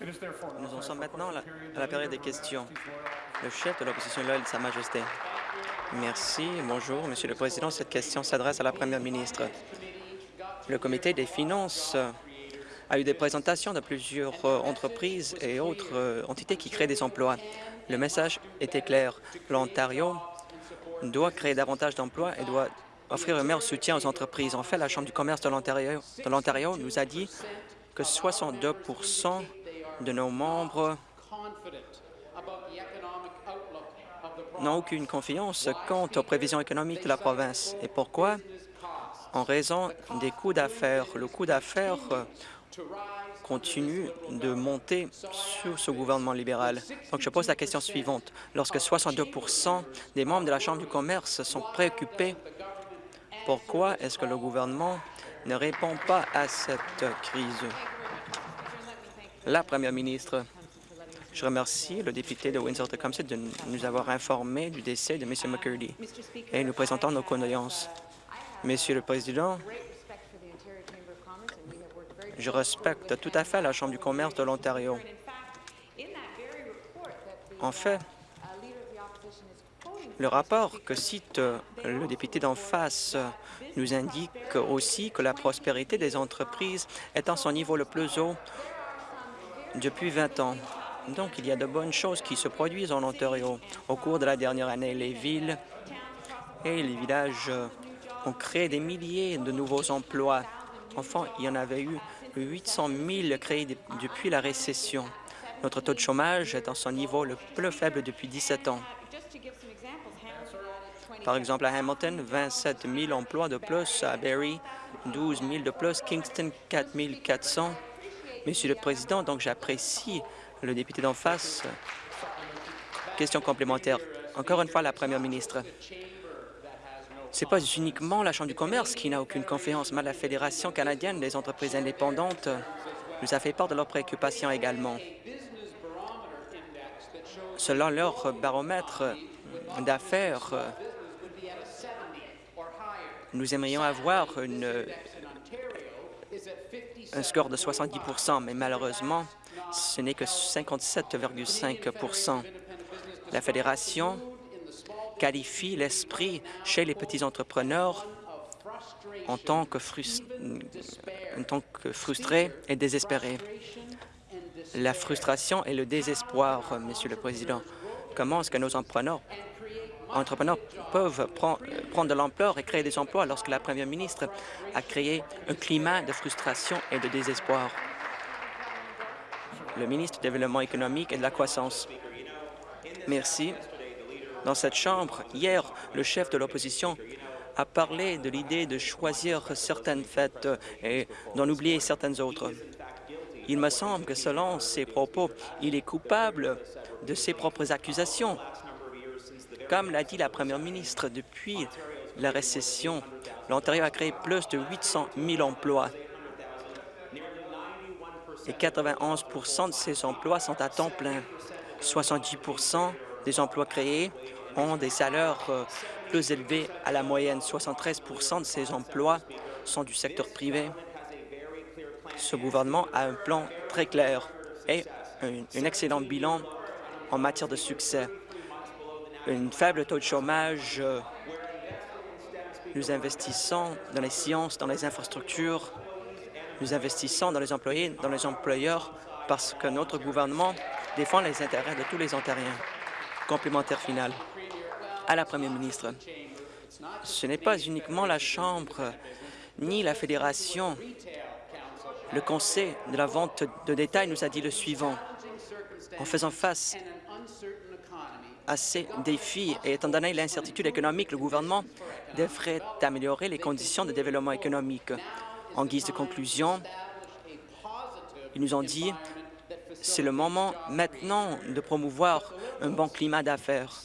Nous en sommes maintenant à la période des questions. Le chef de l'opposition de Sa Majesté. Merci. Bonjour, Monsieur le Président. Cette question s'adresse à la Première ministre. Le Comité des finances a eu des présentations de plusieurs euh, entreprises et autres euh, entités qui créent des emplois. Le message était clair. L'Ontario doit créer davantage d'emplois et doit offrir un meilleur soutien aux entreprises. En fait, la Chambre du commerce de l'Ontario nous a dit que 62 de nos membres n'ont aucune confiance quant aux prévisions économiques de la province. Et pourquoi? En raison des coûts d'affaires. Le coût d'affaires continue de monter sous ce gouvernement libéral. Donc, je pose la question suivante. Lorsque 62% des membres de la Chambre du commerce sont préoccupés, pourquoi est-ce que le gouvernement ne répond pas à cette crise? La première ministre. Je remercie le député de Windsor-Tecumseh de nous avoir informé du décès de M. McCurdy et nous présentons nos condoléances. Monsieur le Président, je respecte tout à fait la Chambre du commerce de l'Ontario. En fait, le rapport que cite le député d'en face nous indique aussi que la prospérité des entreprises est à son niveau le plus haut depuis 20 ans. Donc, il y a de bonnes choses qui se produisent en Ontario. Au cours de la dernière année, les villes et les villages ont créé des milliers de nouveaux emplois. Enfin, il y en avait eu 800 000 créés depuis la récession. Notre taux de chômage est à son niveau le plus faible depuis 17 ans. Par exemple, à Hamilton, 27 000 emplois de plus, à Barrie, 12 000 de plus, Kingston, 4 400. Monsieur le Président, donc j'apprécie le député d'en face. Question complémentaire. Encore une fois, la Première ministre. Ce n'est pas uniquement la Chambre du commerce qui n'a aucune confiance, mais la Fédération canadienne des entreprises indépendantes nous a fait part de leurs préoccupations également. Selon leur baromètre d'affaires, nous aimerions avoir une, un score de 70% mais malheureusement, ce n'est que 57,5% La Fédération qualifie l'esprit chez les petits entrepreneurs en tant que, en tant que frustré et désespéré. La frustration et le désespoir, Monsieur le Président. Comment est-ce que nos entrepreneurs, entrepreneurs peuvent prendre de l'ampleur et créer des emplois lorsque la Première ministre a créé un climat de frustration et de désespoir? Le ministre du Développement économique et de la croissance. Merci. Dans cette Chambre, hier, le chef de l'opposition a parlé de l'idée de choisir certaines fêtes et d'en oublier certaines autres. Il me semble que selon ses propos, il est coupable de ses propres accusations. Comme l'a dit la première ministre, depuis la récession, l'Ontario a créé plus de 800 000 emplois et 91% de ces emplois sont à temps plein. 70% des emplois créés ont des salaires euh, plus élevés à la moyenne. 73% de ces emplois sont du secteur privé. Ce gouvernement a un plan très clair et un, excellent bilan en matière de succès. Un faible taux de chômage, euh, nous investissons dans les sciences, dans les infrastructures, nous investissons dans les employés, dans les employeurs, parce que notre gouvernement défend les intérêts de tous les Ontariens. Complémentaire final à la Première ministre. Ce n'est pas uniquement la Chambre ni la Fédération. Le Conseil de la vente de détail nous a dit le suivant. En faisant face à ces défis et étant donné l'incertitude économique, le gouvernement devrait améliorer les conditions de développement économique. En guise de conclusion, ils nous ont dit c'est le moment maintenant de promouvoir un bon climat d'affaires.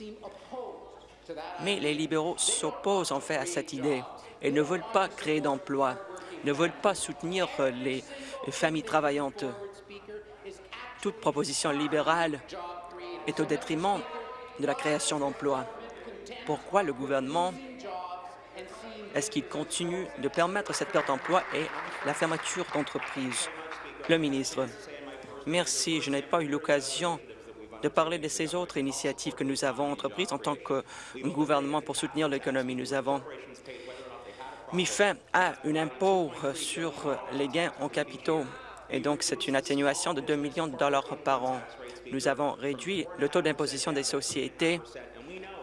Mais les libéraux s'opposent en fait à cette idée et ne veulent pas créer d'emplois, ne veulent pas soutenir les familles travaillantes. Toute proposition libérale est au détriment de la création d'emplois. Pourquoi le gouvernement est-ce qu'il continue de permettre cette perte d'emploi et la fermeture d'entreprises? Le ministre. Merci. Je n'ai pas eu l'occasion de parler de ces autres initiatives que nous avons entreprises en tant que gouvernement pour soutenir l'économie. Nous avons mis fin à un impôt sur les gains en capitaux et donc c'est une atténuation de 2 millions de dollars par an. Nous avons réduit le taux d'imposition des sociétés.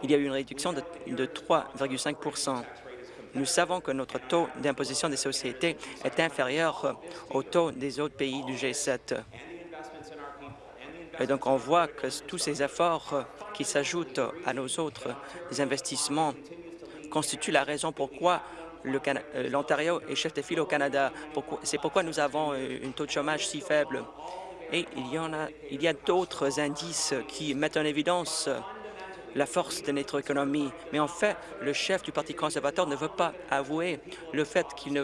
Il y a eu une réduction de, de 3,5% Nous savons que notre taux d'imposition des sociétés est inférieur au taux des autres pays du G7. Et donc, on voit que tous ces efforts qui s'ajoutent à nos autres investissements constituent la raison pourquoi l'Ontario est chef de file au Canada. C'est pourquoi nous avons euh, un taux de chômage si faible. Et il y, en a, a d'autres indices qui mettent en évidence la force de notre économie. Mais en fait, le chef du Parti conservateur ne veut pas avouer le fait qu'il ne,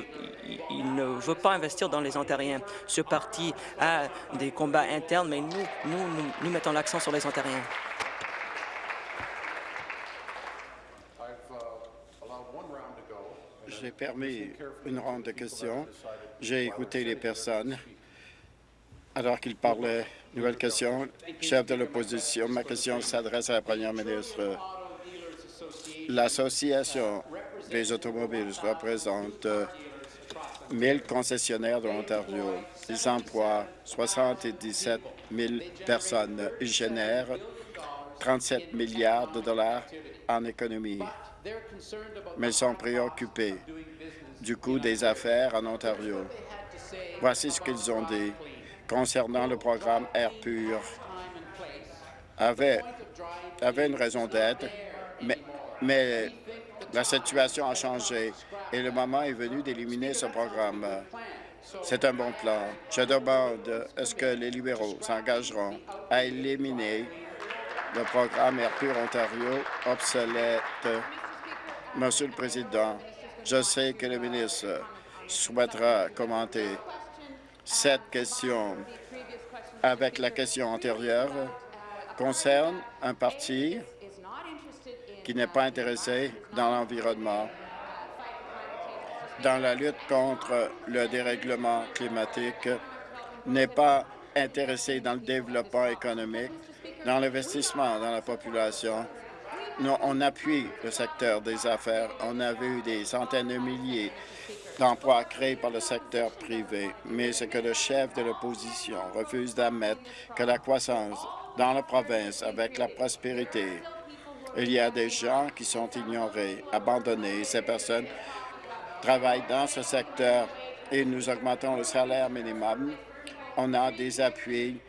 veut pas investir dans les Ontariens. Ce parti a des combats internes, mais nous mettons l'accent sur les Ontariens. J'ai permis une ronde de questions. J'ai écouté les personnes alors qu'ils parlaient. Nouvelle question. Chef de l'opposition, ma question s'adresse à la première ministre. L'Association des automobiles représente 1000 concessionnaires de l'Ontario. Ils emploient 77 000 personnes. Ils génèrent 37 milliards de dollars en économie mais ils sont préoccupés du coût des affaires en Ontario. Voici ce qu'ils ont dit concernant le programme Air Pur. Avait, avait une raison d'être, mais, mais la situation a changé et le moment est venu d'éliminer ce programme. C'est un bon plan. Je demande, est-ce que les libéraux s'engageront à éliminer le programme Air Pur Ontario obsolète Monsieur le Président, je sais que le ministre souhaitera commenter cette question avec la question antérieure concerne un parti qui n'est pas intéressé dans l'environnement, dans la lutte contre le dérèglement climatique, n'est pas intéressé dans le développement économique, dans l'investissement dans la population, on appuie le secteur des affaires. On a vu des centaines de milliers d'emplois créés par le secteur privé, mais ce que le chef de l'opposition refuse d'admettre que la croissance dans la province avec la prospérité, il y a des gens qui sont ignorés, abandonnés. Ces personnes travaillent dans ce secteur et nous augmentons le salaire minimum. On a des appuis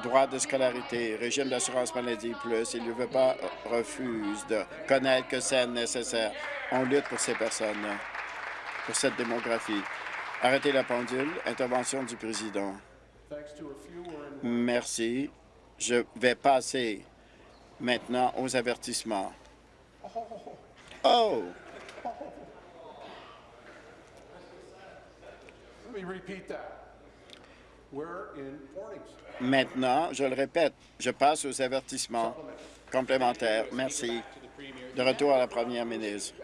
droit de scolarité, régime d'assurance maladie plus, il ne veut pas, refuse de connaître que c'est nécessaire. On lutte pour ces personnes, pour cette démographie. Arrêtez la pendule. Intervention du président. Merci. Je vais passer maintenant aux avertissements. Oh! Let me repeat that. Maintenant, je le répète, je passe aux avertissements complémentaires. Merci. De retour à la première ministre.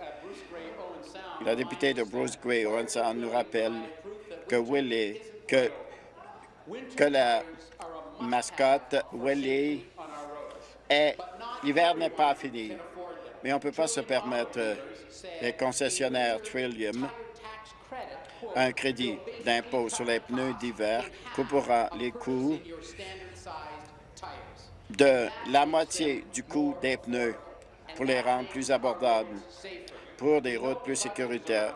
La députée de Bruce Gray Owen nous rappelle que Willie, que, que la mascotte Willie est... L'hiver n'est pas fini, mais on ne peut pas se permettre les concessionnaires Trillium un crédit d'impôt sur les pneus d'hiver coupera les coûts de la moitié du coût des pneus pour les rendre plus abordables, pour des routes plus sécuritaires.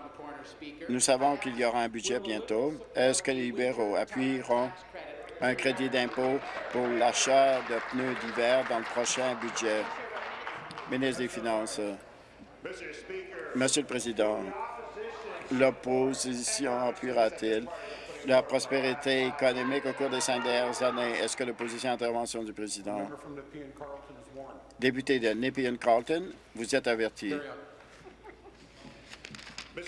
Nous savons qu'il y aura un budget bientôt. Est-ce que les libéraux appuieront un crédit d'impôt pour l'achat de pneus d'hiver dans le prochain budget? Ministre des Finances. Monsieur le Président, l'opposition appuiera-t-il la prospérité économique au cours des cinq dernières années? Est-ce que l'opposition intervention du président? Député de Nepean-Carlton, vous êtes averti.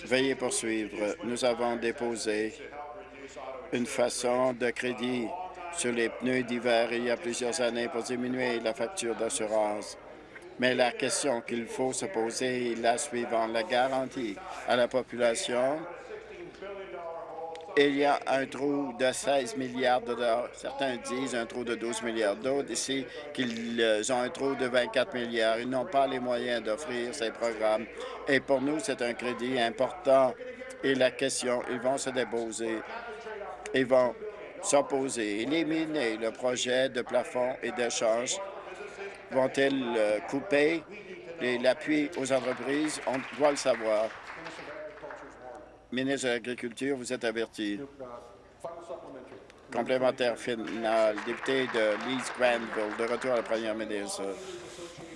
Veuillez poursuivre. Nous avons déposé une façon de crédit sur les pneus d'hiver il y a plusieurs années pour diminuer la facture d'assurance. Mais la question qu'il faut se poser est la suivante. La garantie à la population il y a un trou de 16 milliards de dollars. Certains disent un trou de 12 milliards. D'autres ici qu'ils ont un trou de 24 milliards. Ils n'ont pas les moyens d'offrir ces programmes. Et pour nous, c'est un crédit important. Et la question, ils vont se déposer. Ils vont s'opposer, éliminer le projet de plafond et d'échange. Vont-ils euh, couper l'appui aux entreprises? On doit le savoir. Ministre de l'Agriculture, vous êtes averti. Complémentaire final, député de Leeds Granville, de retour à la première ministre.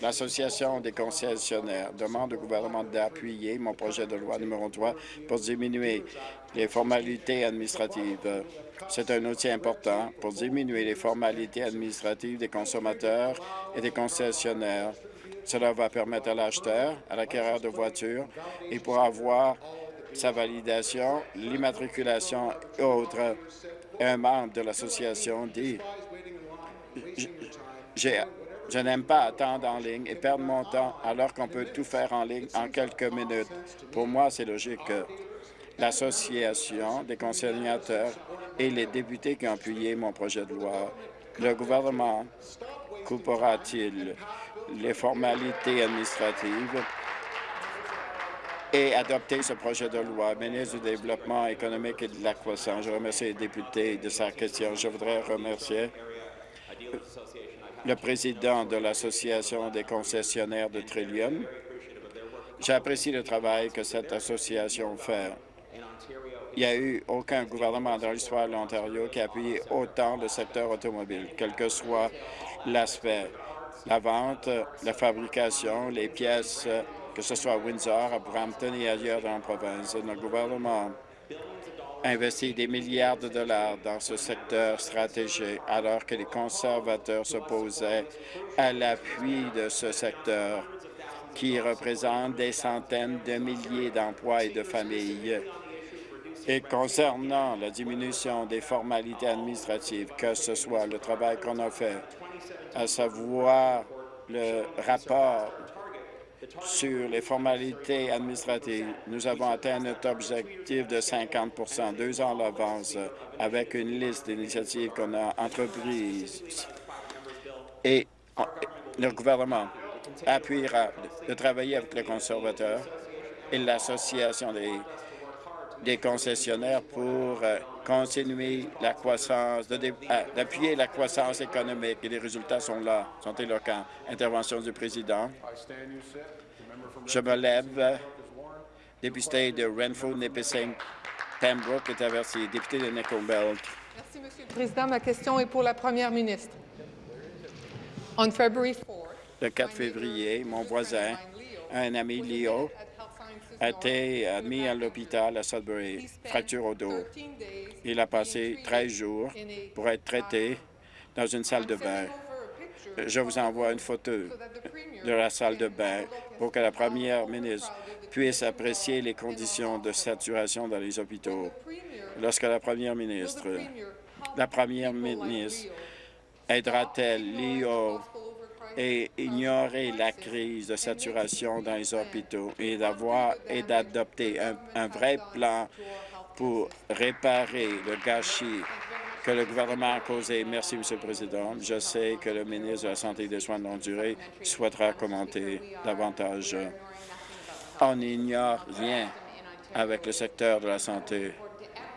L'Association des concessionnaires demande au gouvernement d'appuyer mon projet de loi numéro 3 pour diminuer les formalités administratives. C'est un outil important pour diminuer les formalités administratives des consommateurs et des concessionnaires. Cela va permettre à l'acheteur, à l'acquéreur de voitures et pour avoir sa validation, l'immatriculation et autres. Un membre de l'association dit je n'aime pas attendre en ligne et perdre mon temps alors qu'on peut tout faire en ligne en quelques minutes. Pour moi, c'est logique. L'Association des conciliateurs et les députés qui ont appuyé mon projet de loi, le gouvernement coupera-t-il les formalités administratives et adopter ce projet de loi? Ministre du Développement économique et de la croissance, je remercie les députés de sa question. Je voudrais remercier le président de l'Association des concessionnaires de Trillium. J'apprécie le travail que cette association fait. Il n'y a eu aucun gouvernement dans l'histoire de l'Ontario qui a appuyé autant le secteur automobile, quel que soit l'aspect, la vente, la fabrication, les pièces que ce soit à Windsor, à Brampton et ailleurs dans la province. Notre gouvernement investit des milliards de dollars dans ce secteur stratégique alors que les conservateurs s'opposaient à l'appui de ce secteur qui représente des centaines de milliers d'emplois et de familles. Et concernant la diminution des formalités administratives, que ce soit le travail qu'on a fait, à savoir le rapport sur les formalités administratives, nous avons atteint notre objectif de 50% deux ans à l'avance avec une liste d'initiatives qu'on a entreprises. Et le gouvernement appuiera de travailler avec les conservateurs et l'Association des, des concessionnaires pour euh, continuer la croissance, euh, d'appuyer la croissance économique. Et les résultats sont là, sont éloquents. Intervention du président. Je me lève. Député de Renfrew, Nipissing, Pembroke est averti. Député de Nickel Belt. Merci, Monsieur le Président. Ma question est pour la Première ministre. On February 4, le 4 février, mon voisin, un ami Leo, a été admis à l'hôpital à Sudbury, fracture au dos. Il a passé 13 jours pour être traité dans une salle de bain. Je vous envoie une photo de la salle de bain pour que la première ministre puisse apprécier les conditions de saturation dans les hôpitaux. Lorsque la première ministre, la première ministre aidera-t-elle Leo et ignorer la crise de saturation dans les hôpitaux et d'avoir et d'adopter un, vrai plan pour réparer le gâchis que le gouvernement a causé. Merci, Monsieur le Président. Je sais que le ministre de la Santé et des Soins de longue durée souhaitera commenter davantage. On n'ignore rien avec le secteur de la santé.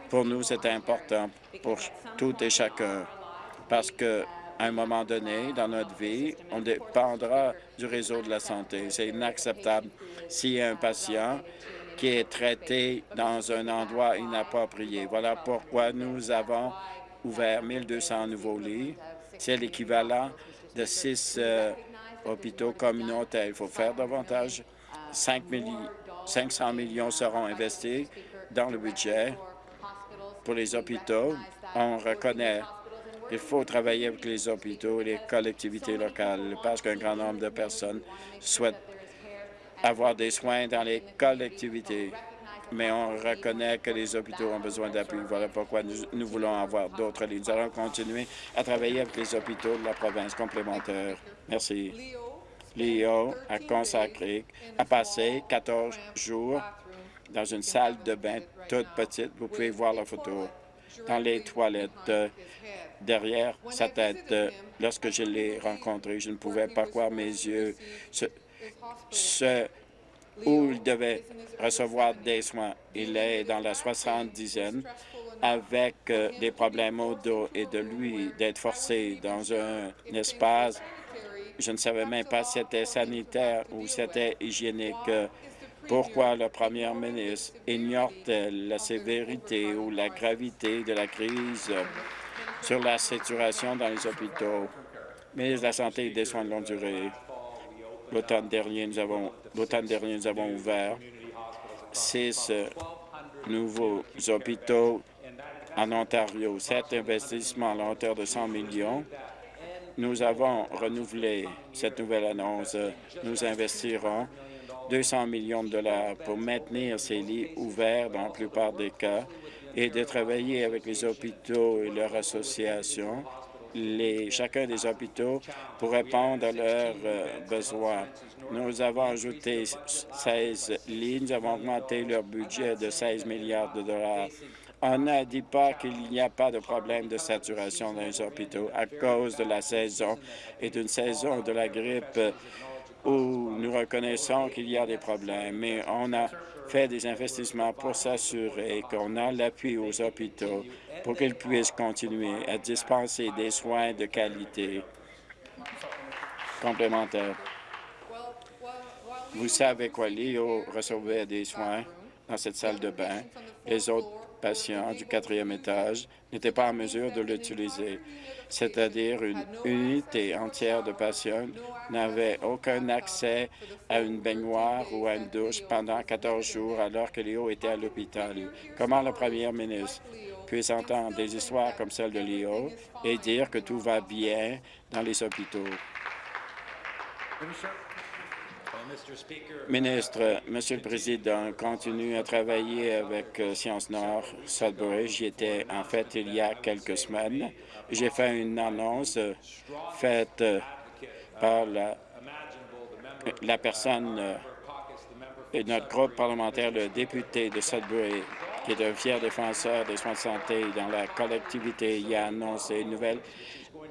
Pour nous, c'est important pour tout et chacun parce que à un moment donné dans notre vie, on dépendra du réseau de la santé. C'est inacceptable a un patient qui est traité dans un endroit inapproprié. Voilà pourquoi nous avons ouvert 1200 nouveaux lits. C'est l'équivalent de six euh, hôpitaux communautaires. Il faut faire davantage. 5 500 millions seront investis dans le budget pour les hôpitaux. On reconnaît il faut travailler avec les hôpitaux et les collectivités locales parce qu'un grand nombre de personnes souhaitent avoir des soins dans les collectivités. Mais on reconnaît que les hôpitaux ont besoin d'appui. Voilà pourquoi nous, voulons avoir d'autres lignes. Nous allons continuer à travailler avec les hôpitaux de la province complémentaire. Merci. Léo a consacré, a passé 14 jours dans une salle de bain toute petite. Vous pouvez voir la photo dans les toilettes derrière sa tête. Euh, lorsque je l'ai rencontré, je ne pouvais pas croire mes yeux. Ce, où il devait recevoir des soins. Il est dans la soixante-dizaine avec euh, des problèmes au dos et de lui d'être forcé dans un espace. Je ne savais même pas si c'était sanitaire ou si c'était hygiénique. Pourquoi le premier ministre ignore-t-elle la sévérité ou la gravité de la crise? Sur la situation dans les hôpitaux? Ministre de la Santé et des Soins de longue durée, l'automne dernier, nous avons, dernier, nous avons ouvert six nouveaux hôpitaux en Ontario. Cet investissement à la hauteur de 100 millions, nous avons renouvelé cette nouvelle annonce. Nous investirons 200 millions de dollars pour maintenir ces lits ouverts dans la plupart des cas et de travailler avec les hôpitaux et leurs associations, chacun des hôpitaux, pour répondre à leurs euh, besoins. Nous avons ajouté 16 lits, nous avons augmenté leur budget de 16 milliards de dollars. On ne dit pas qu'il n'y a pas de problème de saturation dans les hôpitaux à cause de la saison et d'une saison de la grippe où nous reconnaissons qu'il y a des problèmes, mais on a fait des investissements pour s'assurer qu'on a l'appui aux hôpitaux pour qu'ils puissent continuer à dispenser des soins de qualité complémentaires. Vous savez quoi, Léo recevait des soins dans cette salle de bain. Les autres patients du quatrième étage n'étaient pas en mesure de l'utiliser, c'est-à-dire une unité entière de patients n'avait aucun accès à une baignoire ou à une douche pendant 14 jours alors que Léo était à l'hôpital. Comment le premier ministre puisse entendre des histoires comme celle de Léo et dire que tout va bien dans les hôpitaux? Ministre, Monsieur le Président, continue à travailler avec euh, Sciences Nord, Sudbury. J'y étais en fait il y a quelques semaines. J'ai fait une annonce euh, faite euh, par la, la personne de notre groupe parlementaire, le député de Sudbury, qui est un fier défenseur des soins de santé dans la collectivité, il a annoncé une nouvelle,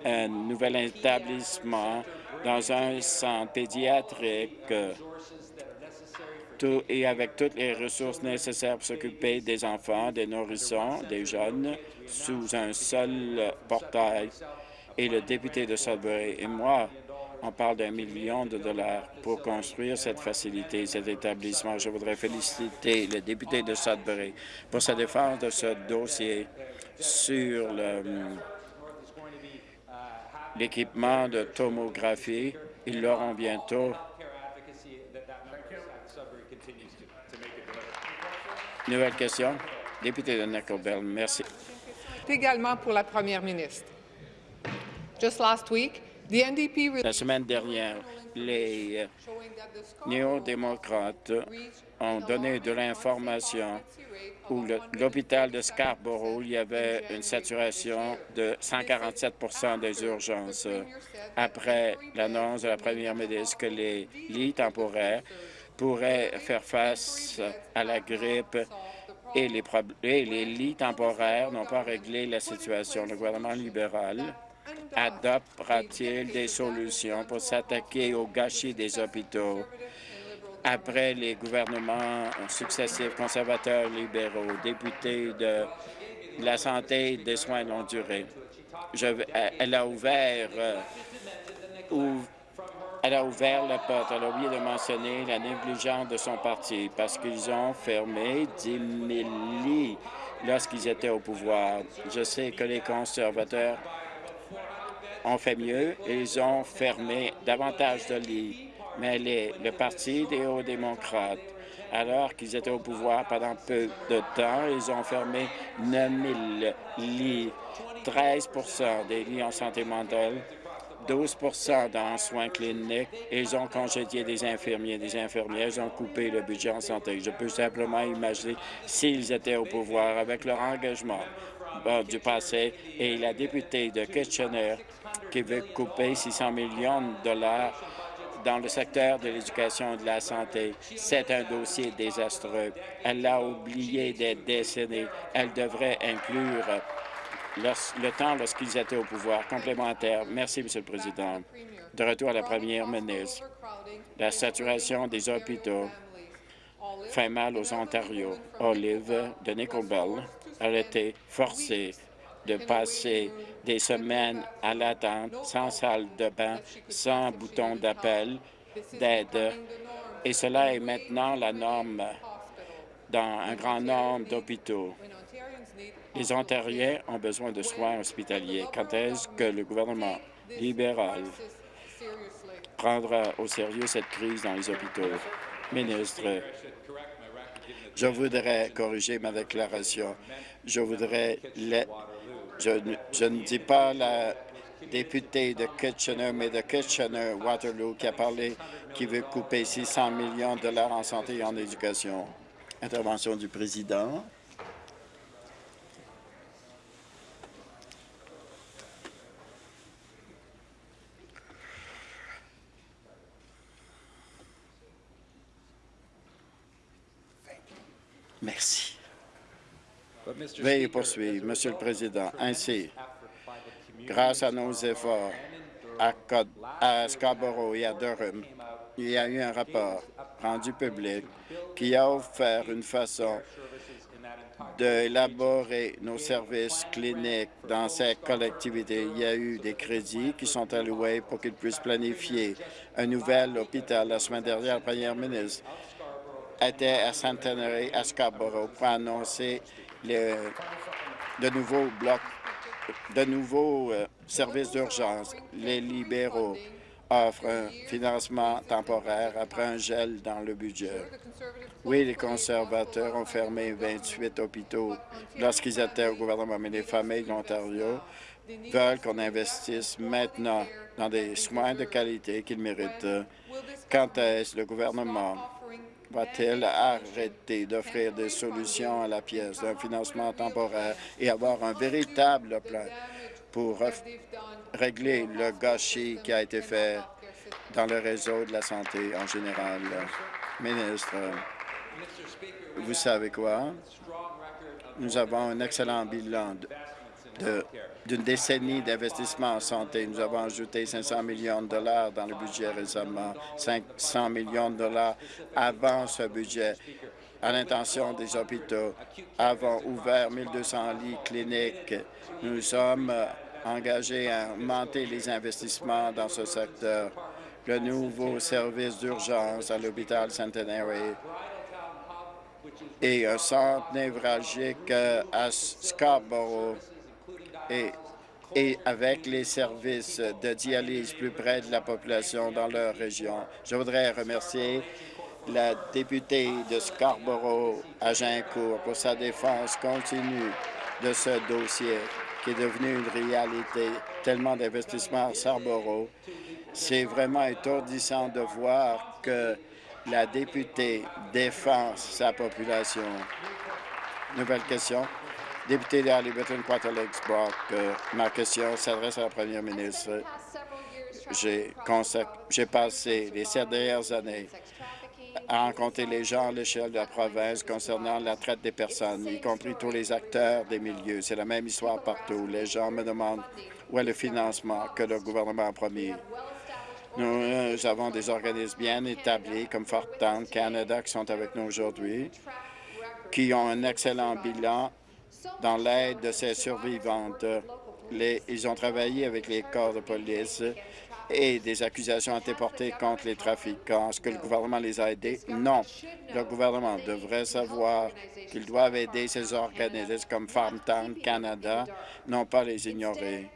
un nouvel établissement dans un centre pédiatrique et avec toutes les ressources nécessaires pour s'occuper des enfants, des nourrissons, des jeunes, sous un seul portail. Et le député de Sudbury et moi, on parle d'un million de dollars pour construire cette facilité, cet établissement. Je voudrais féliciter le député de Sudbury pour sa défense de ce dossier sur le l'équipement de tomographie. Ils l'auront bientôt. Nouvelle question. Député de Nickelbell, merci. Également pour la première ministre. Just last week, the NDP... La semaine dernière, les néo-démocrates ont donné de l'information où l'hôpital de Scarborough, il y avait une saturation de 147% des urgences. Après l'annonce de la première ministre que les lits temporaires pourraient faire face à la grippe et les, et les lits temporaires n'ont pas réglé la situation. Le gouvernement libéral adoptera-t-il des solutions pour s'attaquer au gâchis des hôpitaux? Après les gouvernements successifs conservateurs libéraux, députés de la santé et des soins de longue durée. elle a ouvert euh, elle a ouvert la porte. Elle a oublié de mentionner la négligence de son parti parce qu'ils ont fermé 10 000 lits lorsqu'ils étaient au pouvoir. Je sais que les conservateurs ont fait mieux. Ils ont fermé davantage de lits mais le Parti des hauts-démocrates, alors qu'ils étaient au pouvoir pendant peu de temps, ils ont fermé 9 000 lits, 13% des lits en santé mentale, 12% dans soins cliniques, et ils ont congédié des infirmiers, des infirmières, ils ont coupé le budget en santé. Je peux simplement imaginer s'ils étaient au pouvoir avec leur engagement du passé et la députée de Kitchener qui veut couper 600 millions de dollars dans le secteur de l'éducation et de la santé. C'est un dossier désastreux. Elle a oublié des décennies. Elle devrait inclure le temps lorsqu'ils étaient au pouvoir. Complémentaire. Merci, Monsieur le Président. De retour à la première ministre. La saturation des hôpitaux fait mal aux Ontario. Olive de Nickelbell a été forcée de passer des semaines à l'attente, sans salle de bain, sans bouton d'appel, d'aide. Et cela est maintenant la norme dans un grand nombre d'hôpitaux. Les Ontariens ont besoin de soins hospitaliers. Quand est-ce que le gouvernement libéral prendra au sérieux cette crise dans les hôpitaux? Ministre, je voudrais corriger ma déclaration. Je voudrais... Je, je ne dis pas la députée de Kitchener, mais de Kitchener-Waterloo qui a parlé, qui veut couper 600 millions de dollars en santé et en éducation. Intervention du président. Merci. Veuillez poursuivre, Monsieur le Président. Ainsi, grâce à nos efforts à, Scarborough et à Durham, il y a eu un rapport rendu public qui a offert une façon d'élaborer nos services cliniques dans ces collectivités. Il y a eu des crédits qui sont alloués pour qu'ils puissent planifier un nouvel hôpital. La semaine dernière, la première ministre était à Centenary, à Scarborough, pour annoncer de nouveaux blocs, de nouveaux euh, services d'urgence. Les libéraux offrent un financement temporaire après un gel dans le budget. Oui, les conservateurs ont fermé 28 hôpitaux lorsqu'ils étaient au gouvernement, mais les familles de l'Ontario veulent qu'on investisse maintenant dans des soins de qualité qu'ils méritent. Quand est-ce le gouvernement va-t-il arrêter d'offrir des solutions à la pièce d'un financement temporaire et avoir un véritable plan pour régler le gâchis qui a été fait dans le réseau de la santé en général? Ministre, vous savez quoi? Nous avons un excellent bilan d'une décennie d'investissement en santé. Nous avons ajouté 500 millions de dollars dans le budget récemment, 500 millions de dollars avant ce budget à l'intention des hôpitaux. Avons ouvert 1200 lits cliniques. Nous sommes engagés à augmenter les investissements dans ce secteur. Le nouveau service d'urgence à l'hôpital Centenary et un centre névralgique à Scarborough et, avec les services de dialyse plus près de la population dans leur région. Je voudrais remercier la députée de Scarborough à Gincourt pour sa défense continue de ce dossier qui est devenu une réalité. Tellement d'investissements à Scarborough. C'est vraiment étourdissant de voir que la députée défend sa population. Nouvelle question. Député de Liberton, Quarter Brock, euh, ma question s'adresse à la première ministre. J'ai passé les sept dernières années à rencontrer les gens à l'échelle de la province concernant la traite des personnes, y compris tous les acteurs des milieux. C'est la même histoire partout. Les gens me demandent où est le financement que le gouvernement a promis. Nous, avons des organismes bien établis comme Fortan Canada qui sont avec nous aujourd'hui, qui ont un excellent bilan dans l'aide de ces survivantes. ils ont travaillé avec les corps de police et des accusations ont été portées contre les trafiquants. Est-ce que le gouvernement les a aidés? Non. Le gouvernement devrait savoir qu'ils doivent aider ces organismes comme Farmtown Canada, non pas les ignorer.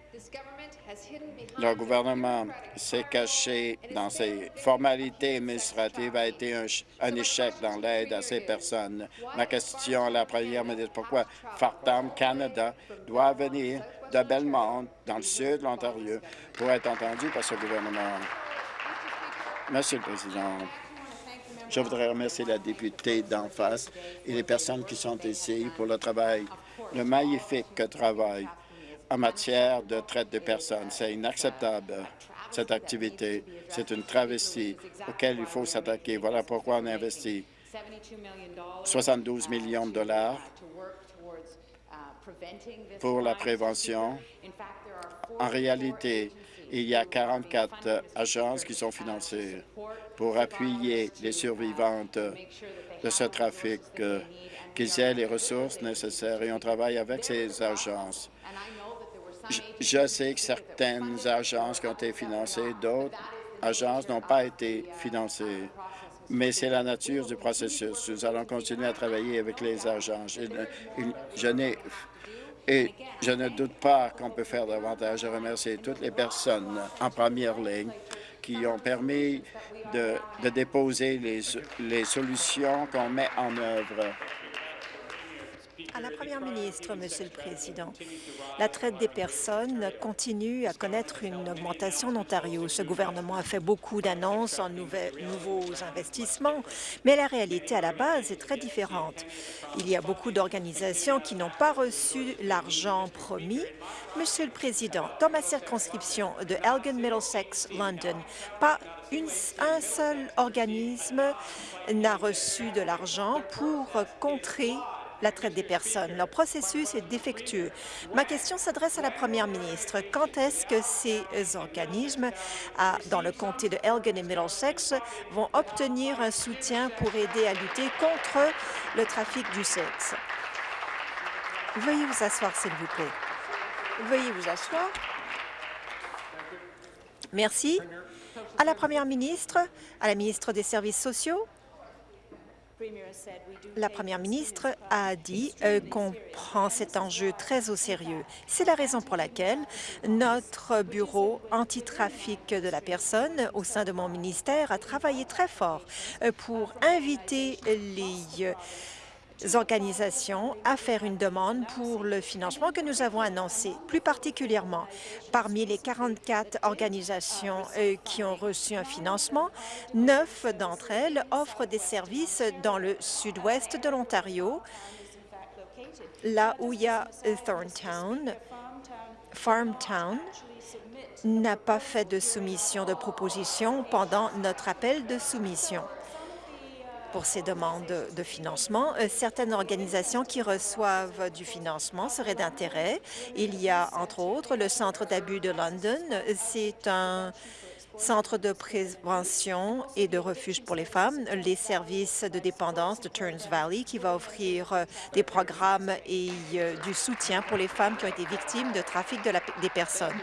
Le gouvernement s'est caché dans ses formalités administratives, a été un, échec dans l'aide à ces personnes. Ma question à la première ministre, pourquoi Fartam Canada doit venir de Belmont, dans le sud de l'Ontario, pour être entendu par ce gouvernement? Monsieur le Président, je voudrais remercier la députée d'en face et les personnes qui sont ici pour le travail, le magnifique travail en matière de traite de personnes. C'est inacceptable cette activité. C'est une travestie auquel il faut s'attaquer. Voilà pourquoi on a investi 72 millions de dollars pour la prévention. En réalité, il y a 44 agences qui sont financées pour appuyer les survivantes de ce trafic, euh, qu'ils aient les ressources nécessaires et on travaille avec ces agences. Je sais que certaines agences ont été financées, d'autres agences n'ont pas été financées mais c'est la nature du processus. Nous allons continuer à travailler avec les agences. Je, n'ai et je ne doute pas qu'on peut faire davantage. Je remercie toutes les personnes en première ligne qui ont permis de, déposer les solutions qu'on met en œuvre à la Première ministre, Monsieur le Président, la traite des personnes continue à connaître une augmentation en Ontario. Ce gouvernement a fait beaucoup d'annonces en nouveaux investissements, mais la réalité à la base est très différente. Il y a beaucoup d'organisations qui n'ont pas reçu l'argent promis. Monsieur le Président, dans ma circonscription de Elgin, Middlesex, London, pas un seul organisme n'a reçu de l'argent pour contrer la traite des personnes. Leur processus est défectueux. Ma question s'adresse à la première ministre. Quand est-ce que ces organismes, dans le comté de Elgin et Middlesex, vont obtenir un soutien pour aider à lutter contre le trafic du sexe? Veuillez vous asseoir, s'il vous plaît. Veuillez vous asseoir. Merci. À la première ministre, à la ministre des Services sociaux, la première ministre a dit euh, qu'on prend cet enjeu très au sérieux. C'est la raison pour laquelle notre bureau anti-trafic de la personne au sein de mon ministère a travaillé très fort euh, pour inviter les organisations à faire une demande pour le financement que nous avons annoncé. Plus particulièrement, parmi les 44 organisations euh, qui ont reçu un financement, neuf d'entre elles offrent des services dans le sud-ouest de l'Ontario, là où il y a Thorntown, Farmtown, n'a pas fait de soumission de proposition pendant notre appel de soumission pour ces demandes de financement. Euh, certaines organisations qui reçoivent du financement seraient d'intérêt. Il y a, entre autres, le Centre d'abus de London. C'est un centre de prévention et de refuge pour les femmes, les services de dépendance de Turns Valley qui va offrir euh, des programmes et euh, du soutien pour les femmes qui ont été victimes de trafic de des personnes.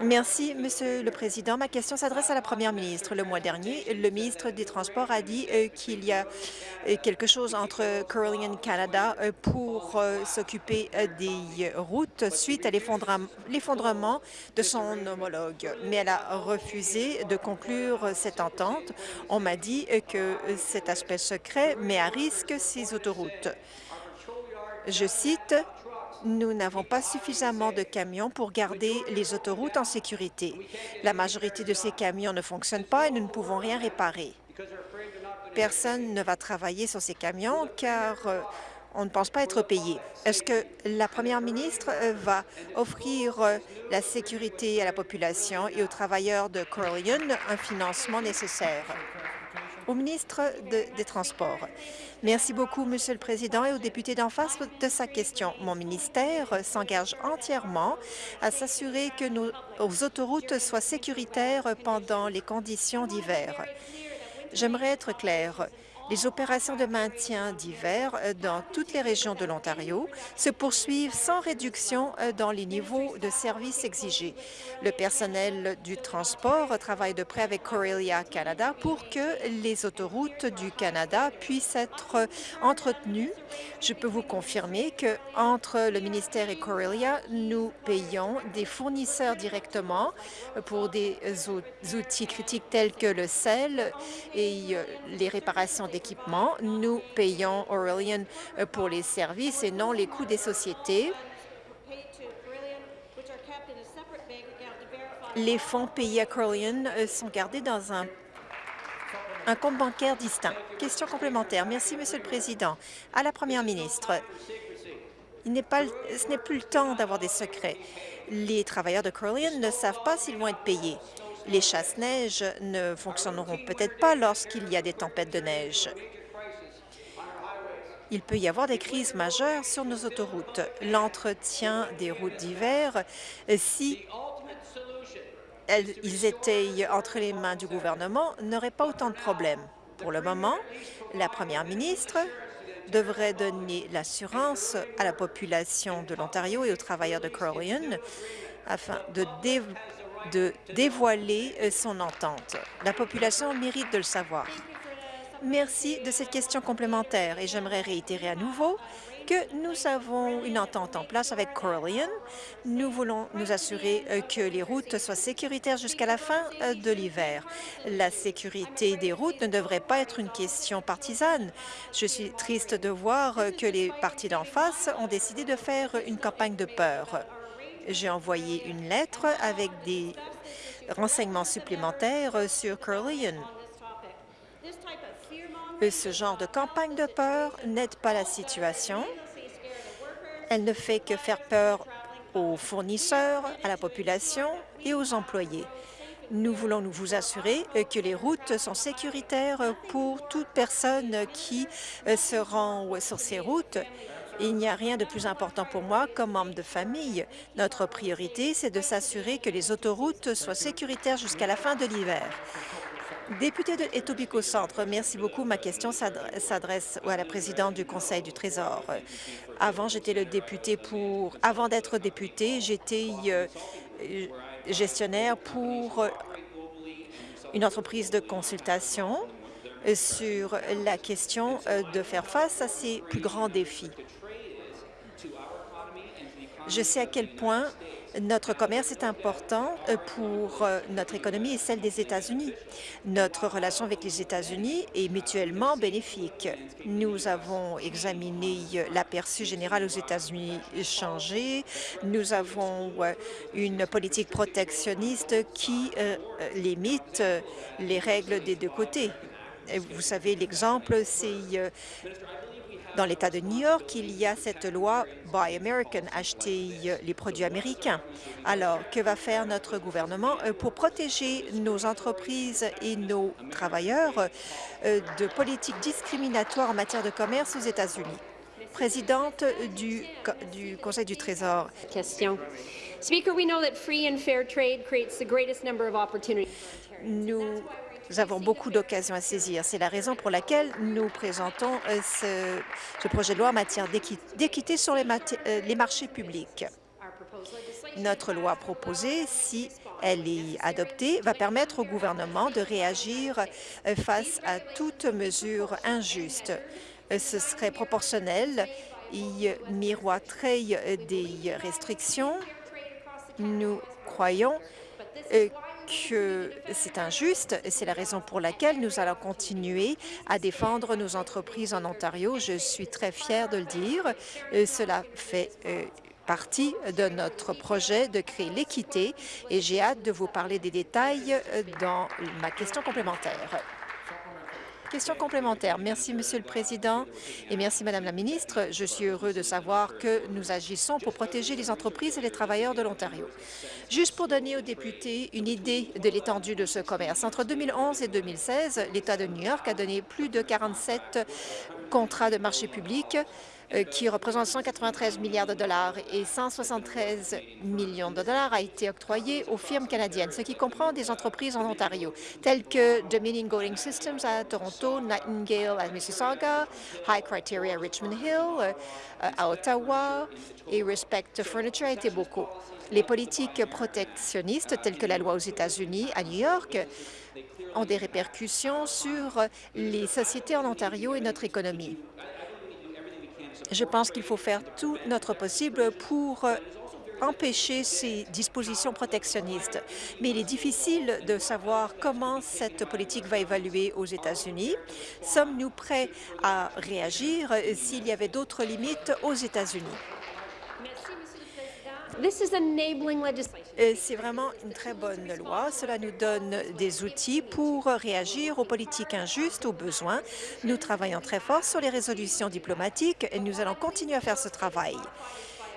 Merci, Monsieur le Président. Ma question s'adresse à la Première ministre. Le mois dernier, le ministre des Transports a dit euh, qu'il y a euh, quelque chose entre Curling Canada euh, pour s'occuper des routes suite à l'effondrement de son homologue. Mais elle a refusé de conclure cette entente. On m'a dit que cet aspect secret met à risque ces autoroutes. Je cite, nous n'avons pas suffisamment de camions pour garder les autoroutes en sécurité. La majorité de ces camions ne fonctionnent pas et nous ne pouvons rien réparer. Personne ne va travailler sur ces camions car euh, on ne pense pas être payé. Est-ce que la première ministre euh, va offrir euh, la sécurité à la population et aux travailleurs de Corleone un financement nécessaire? Au ministre des Transports. Merci beaucoup, Monsieur le Président, et aux députés d'en face de sa question. Mon ministère s'engage entièrement à s'assurer que nos autoroutes soient sécuritaires pendant les conditions d'hiver. J'aimerais être clair. Les opérations de maintien d'hiver euh, dans toutes les régions de l'Ontario se poursuivent sans réduction euh, dans les niveaux de services exigés. Le personnel du transport travaille de près avec Corelia Canada pour que les autoroutes du Canada puissent être entretenues. Je peux vous confirmer que entre le ministère et Corelia, nous payons des fournisseurs directement pour des outils critiques tels que le sel et euh, les réparations Nous payons Aurelian euh, pour les services et non les coûts des sociétés. Les fonds payés à Corleone euh, sont gardés dans un compte bancaire distinct. Question complémentaire. Merci, Monsieur le Président. À la Première ministre, ce n'est plus le temps d'avoir des secrets. Les travailleurs de Corleone ne savent pas s'ils vont être payés. Les chasse-neige ne fonctionneront peut-être pas lorsqu'il y a des tempêtes de neige. Il peut y avoir des crises majeures sur nos autoroutes. L'entretien des routes d'hiver, si ils étaient entre les mains du gouvernement, n'aurait pas autant de problèmes. Pour le moment, la première ministre devrait donner l'assurance à la population de l'Ontario et aux travailleurs de Crowley afin de, de dévoiler euh, son entente. La population mérite de le savoir. Merci de cette question complémentaire et j'aimerais réitérer à nouveau que nous avons une entente en place avec Corallian. Nous voulons nous assurer euh, que les routes soient sécuritaires jusqu'à la fin euh, de l'hiver. La sécurité des routes ne devrait pas être une question partisane. Je suis triste de voir que les partis d'en face ont décidé de faire une campagne de peur. J'ai envoyé une lettre avec des renseignements supplémentaires sur Corallian. Ce genre de campagne de peur n'aide pas la situation. Elle ne fait que faire peur aux fournisseurs, à la population et aux employés. Nous voulons nous vous assurer que les routes sont sécuritaires pour toute personne qui se rend sur ces routes. Il n'y a rien de plus important pour moi comme membre de famille. Notre priorité, c'est de s'assurer que les autoroutes soient sécuritaires jusqu'à la fin de l'hiver. Député de Etobicoke Centre, merci beaucoup. Ma question s'adresse à la présidente du Conseil du Trésor. Avant, j'étais le député pour. Avant d'être député, j'étais euh, gestionnaire pour une entreprise de consultation sur la question euh, de faire face à ces plus grands défis. Je sais à quel point notre commerce est important euh, pour euh, notre économie et celle des États-Unis. Notre relation avec les États-Unis est mutuellement bénéfique. Nous avons examiné euh, l'aperçu général aux États-Unis changer. Nous avons une politique protectionniste qui limite les règles des deux côtés. Vous savez, l'exemple, c'est dans l'État de New York, il y a cette loi Buy American, acheter les produits américains. Alors, que va faire notre gouvernement euh, pour protéger nos entreprises et nos travailleurs euh, de politiques discriminatoires en matière de commerce aux États-Unis? Présidente du, du Conseil du Trésor. Question. Nous nous avons beaucoup d'occasions à saisir. C'est la raison pour laquelle nous présentons euh, ce, projet de loi en matière d'équité sur les, euh, les marchés publics. Notre loi proposée, si elle est adoptée, va permettre au gouvernement de réagir euh, face à toute mesure injuste. Ce serait proportionnel. Il miroiterait des restrictions. Nous croyons que c'est injuste et c'est la raison pour laquelle nous allons continuer à défendre nos entreprises en Ontario. Je suis très fière de le dire. Cela fait euh, partie de notre projet de créer l'équité et j'ai hâte de vous parler des détails euh, dans ma question complémentaire. Question complémentaire. Merci, Monsieur le Président, et merci, Madame la Ministre. Je suis heureux de savoir que nous agissons pour protéger les entreprises et les travailleurs de l'Ontario. Juste pour donner aux députés une idée de l'étendue de ce commerce, entre 2011 et 2016, l'État de New York a donné plus de 47 contrats de marché public qui représente 193 milliards de dollars et 173 millions de dollars a été octroyé aux firmes canadiennes, ce qui comprend des entreprises en Ontario, telles que Dominion Golding Systems à Toronto, Nightingale à Mississauga, High Criteria à Richmond Hill, euh, à Ottawa et Respect Furniture à beaucoup. Les politiques protectionnistes, telles que la loi aux États-Unis, à New York, ont des répercussions sur les sociétés en Ontario et notre économie. Je pense qu'il faut faire tout notre possible pour euh, empêcher ces dispositions protectionnistes. Mais il est difficile de savoir comment cette politique va évaluer aux États-Unis. Sommes-nous prêts à réagir s'il y avait d'autres limites aux États-Unis? C'est vraiment une très bonne loi. Cela nous donne des outils pour réagir aux politiques injustes, aux besoins. Nous travaillons très fort sur les résolutions diplomatiques et nous allons continuer à faire ce travail.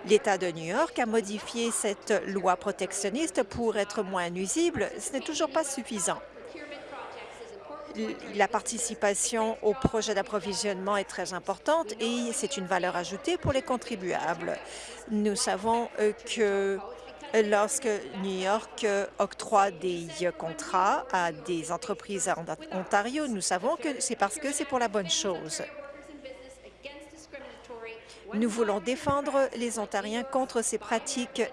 L'État de New York a modifié cette loi protectionniste pour être moins nuisible. Ce n'est toujours pas suffisant. La participation au projet d'approvisionnement est très importante et c'est une valeur ajoutée pour les contribuables. Nous savons euh, que lorsque New York euh, octroie des contrats à des entreprises en Ontario, nous savons que c'est parce que c'est pour la bonne chose. Nous voulons défendre les Ontariens contre ces pratiques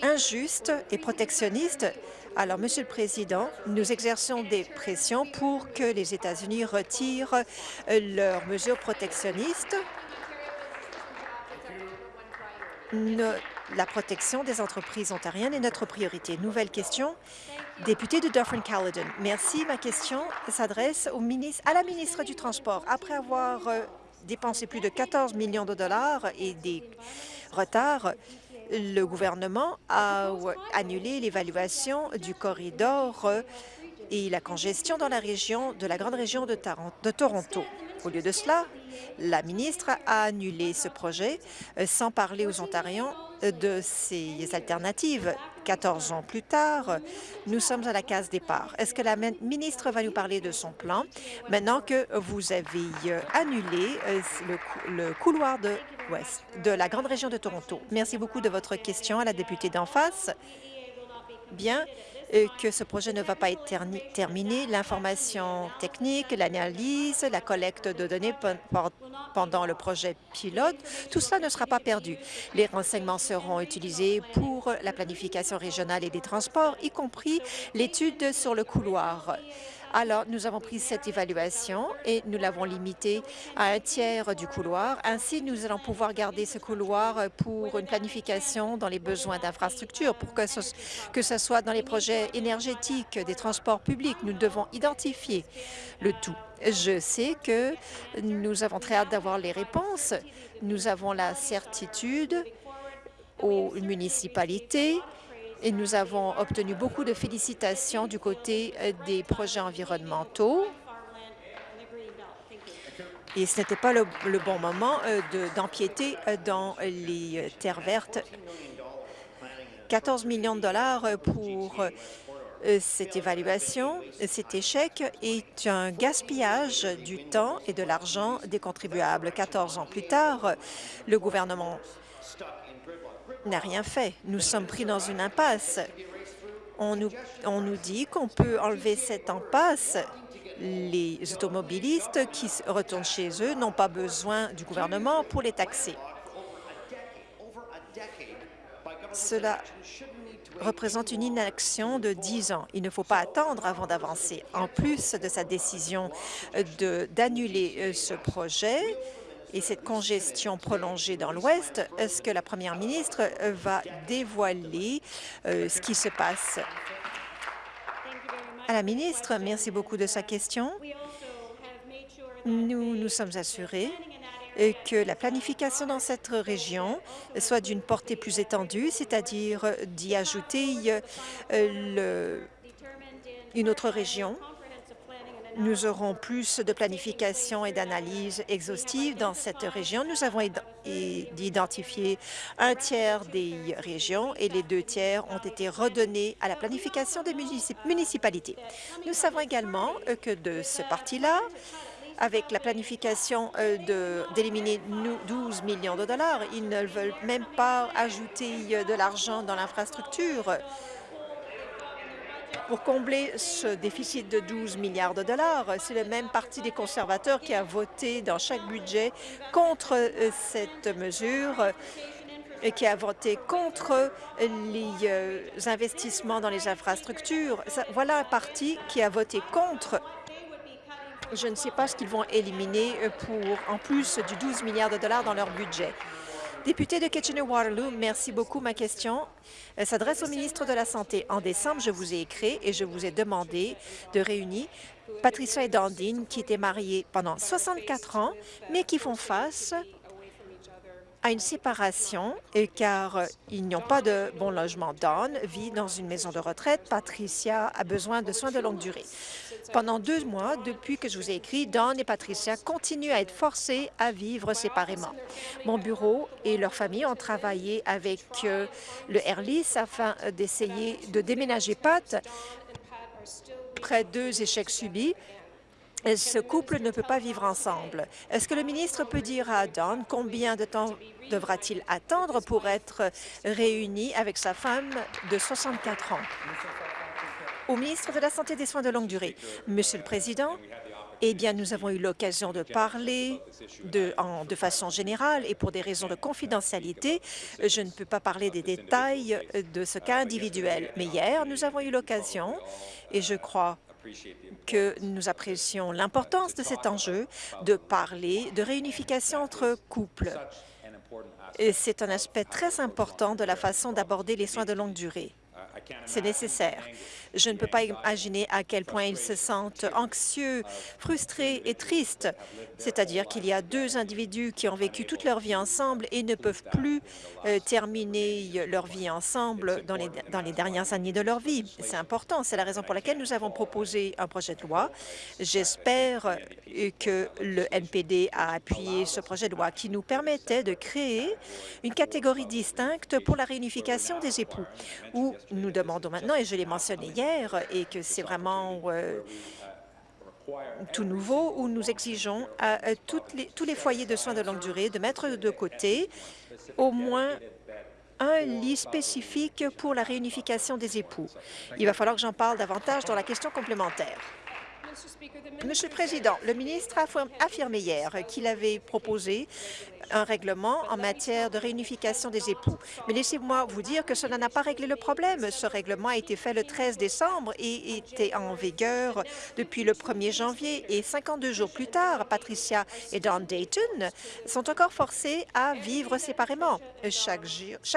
injustes et protectionnistes. Alors, Monsieur le Président, nous exerçons des pressions pour que les États-Unis retirent leurs mesures protectionnistes. la protection des entreprises ontariennes est notre priorité. Nouvelle question. Député de Dufferin-Caledon. Merci. Ma question s'adresse à la ministre du Transport. Après avoir euh, dépensé plus de 14 millions de dollars et des retards, le gouvernement a annulé l'évaluation du corridor et la congestion dans la région de la grande région de, Toronto. Au lieu de cela, la ministre a annulé ce projet euh, sans parler aux Ontariens de ces alternatives. 14 ans plus tard, nous sommes à la case départ. Est-ce que la ministre va nous parler de son plan maintenant que vous avez euh, annulé euh, le, couloir de l'Ouest de la grande région de Toronto? Merci beaucoup de votre question à la députée d'en face. Bien, que ce projet ne va pas être terminé. L'information technique, l'analyse, la collecte de données pendant le projet pilote, tout cela ne sera pas perdu. Les renseignements seront utilisés pour la planification régionale et des transports, y compris l'étude sur le couloir. Alors, nous avons pris cette évaluation et nous l'avons limitée à un tiers du couloir. Ainsi, nous allons pouvoir garder ce couloir pour une planification dans les besoins d'infrastructures, pour que ce, que ce soit dans les projets énergétiques, des transports publics. Nous devons identifier le tout. Je sais que nous avons très hâte d'avoir les réponses. Nous avons la certitude aux municipalités et nous avons obtenu beaucoup de félicitations du côté euh, des projets environnementaux. Et ce n'était pas le, bon moment euh, d'empiéter euh, dans les terres vertes. 14 millions de dollars pour cette évaluation, cet échec est un gaspillage du temps et de l'argent des contribuables. 14 ans plus tard, le gouvernement n'a rien fait. Nous sommes pris dans une impasse. On nous, dit qu'on peut enlever cette impasse. Les automobilistes qui retournent chez eux n'ont pas besoin du gouvernement pour les taxer. Cela représente une inaction de 10 ans. Il ne faut pas attendre avant d'avancer. En plus de sa décision d'annuler euh, ce projet, et cette congestion prolongée dans l'Ouest, est-ce que la première ministre va dévoiler euh, ce qui se passe? À la ministre, merci beaucoup de sa question. Nous nous sommes assurés euh, que la planification dans cette région soit d'une portée plus étendue, c'est-à-dire d'y ajouter euh, une autre région nous aurons plus de planification et d'analyse exhaustive dans cette région. Nous avons identifié un tiers des régions et les deux tiers ont été redonnés à la planification des municipalités. Nous savons également euh, que de ce parti-là, avec la planification euh, d'éliminer 12 millions de dollars, ils ne veulent même pas ajouter euh, de l'argent dans l'infrastructure pour combler ce déficit de 12 milliards de dollars. C'est le même parti des conservateurs qui a voté dans chaque budget contre euh, cette mesure et qui a voté contre les euh, investissements dans les infrastructures. Voilà un parti qui a voté contre. Je ne sais pas ce qu'ils vont éliminer euh, pour, en plus du 12 milliards de dollars dans leur budget. Député de Kitchener-Waterloo, merci beaucoup. Ma question s'adresse au ministre de la Santé. En décembre, je vous ai écrit et je vous ai demandé de réunir Patricia et Dandine, qui étaient mariées pendant 64 ans, mais qui font face à une séparation, car ils n'ont pas de bon logement. Dawn vit dans une maison de retraite. Patricia a besoin de soins de longue durée. Pendant deux mois, depuis que je vous ai écrit, Don et Patricia continuent à être forcés à vivre séparément. Mon bureau et leur famille ont travaillé avec euh, le Airlis afin d'essayer de déménager Pat après deux échecs subis ce couple ne peut pas vivre ensemble. Est-ce que le ministre peut dire à Don combien de temps devra-t-il attendre pour être réuni avec sa femme de 64 ans? Au ministre de la Santé et des Soins de longue durée. Monsieur le Président, eh bien, nous avons eu l'occasion de parler de, façon générale et pour des raisons de confidentialité, je ne peux pas parler des détails de ce cas individuel. Mais hier, nous avons eu l'occasion, et je crois que nous apprécions l'importance de cet enjeu de parler de réunification entre couples. C'est un aspect très important de la façon d'aborder les soins de longue durée. C'est nécessaire. Je ne peux pas imaginer à quel point ils se sentent anxieux, frustrés et tristes. C'est-à-dire qu'il y a deux individus qui ont vécu toute leur vie ensemble et ne peuvent plus euh, terminer leur vie ensemble dans les, dans dernières années de leur vie. C'est important. C'est la raison pour laquelle nous avons proposé un projet de loi. J'espère euh, que le NPD a appuyé ce projet de loi qui nous permettait de créer une catégorie distincte pour la réunification des époux, où nous demandons maintenant, et je l'ai mentionné hier, et que c'est vraiment euh, tout nouveau, où nous exigeons à, toutes les, tous les foyers de soins de longue durée de mettre de côté au moins un lit spécifique pour la réunification des époux. Il va falloir que j'en parle davantage dans la question complémentaire. Monsieur le Président, le ministre a affirmé hier qu'il avait proposé un règlement en matière de réunification des époux. Mais laissez-moi vous dire que cela n'a pas réglé le problème. Ce règlement a été fait le 13 décembre et était en vigueur depuis le 1er janvier. Et 52 jours plus tard, Patricia et Don Dayton sont encore forcés à vivre séparément. Chaque,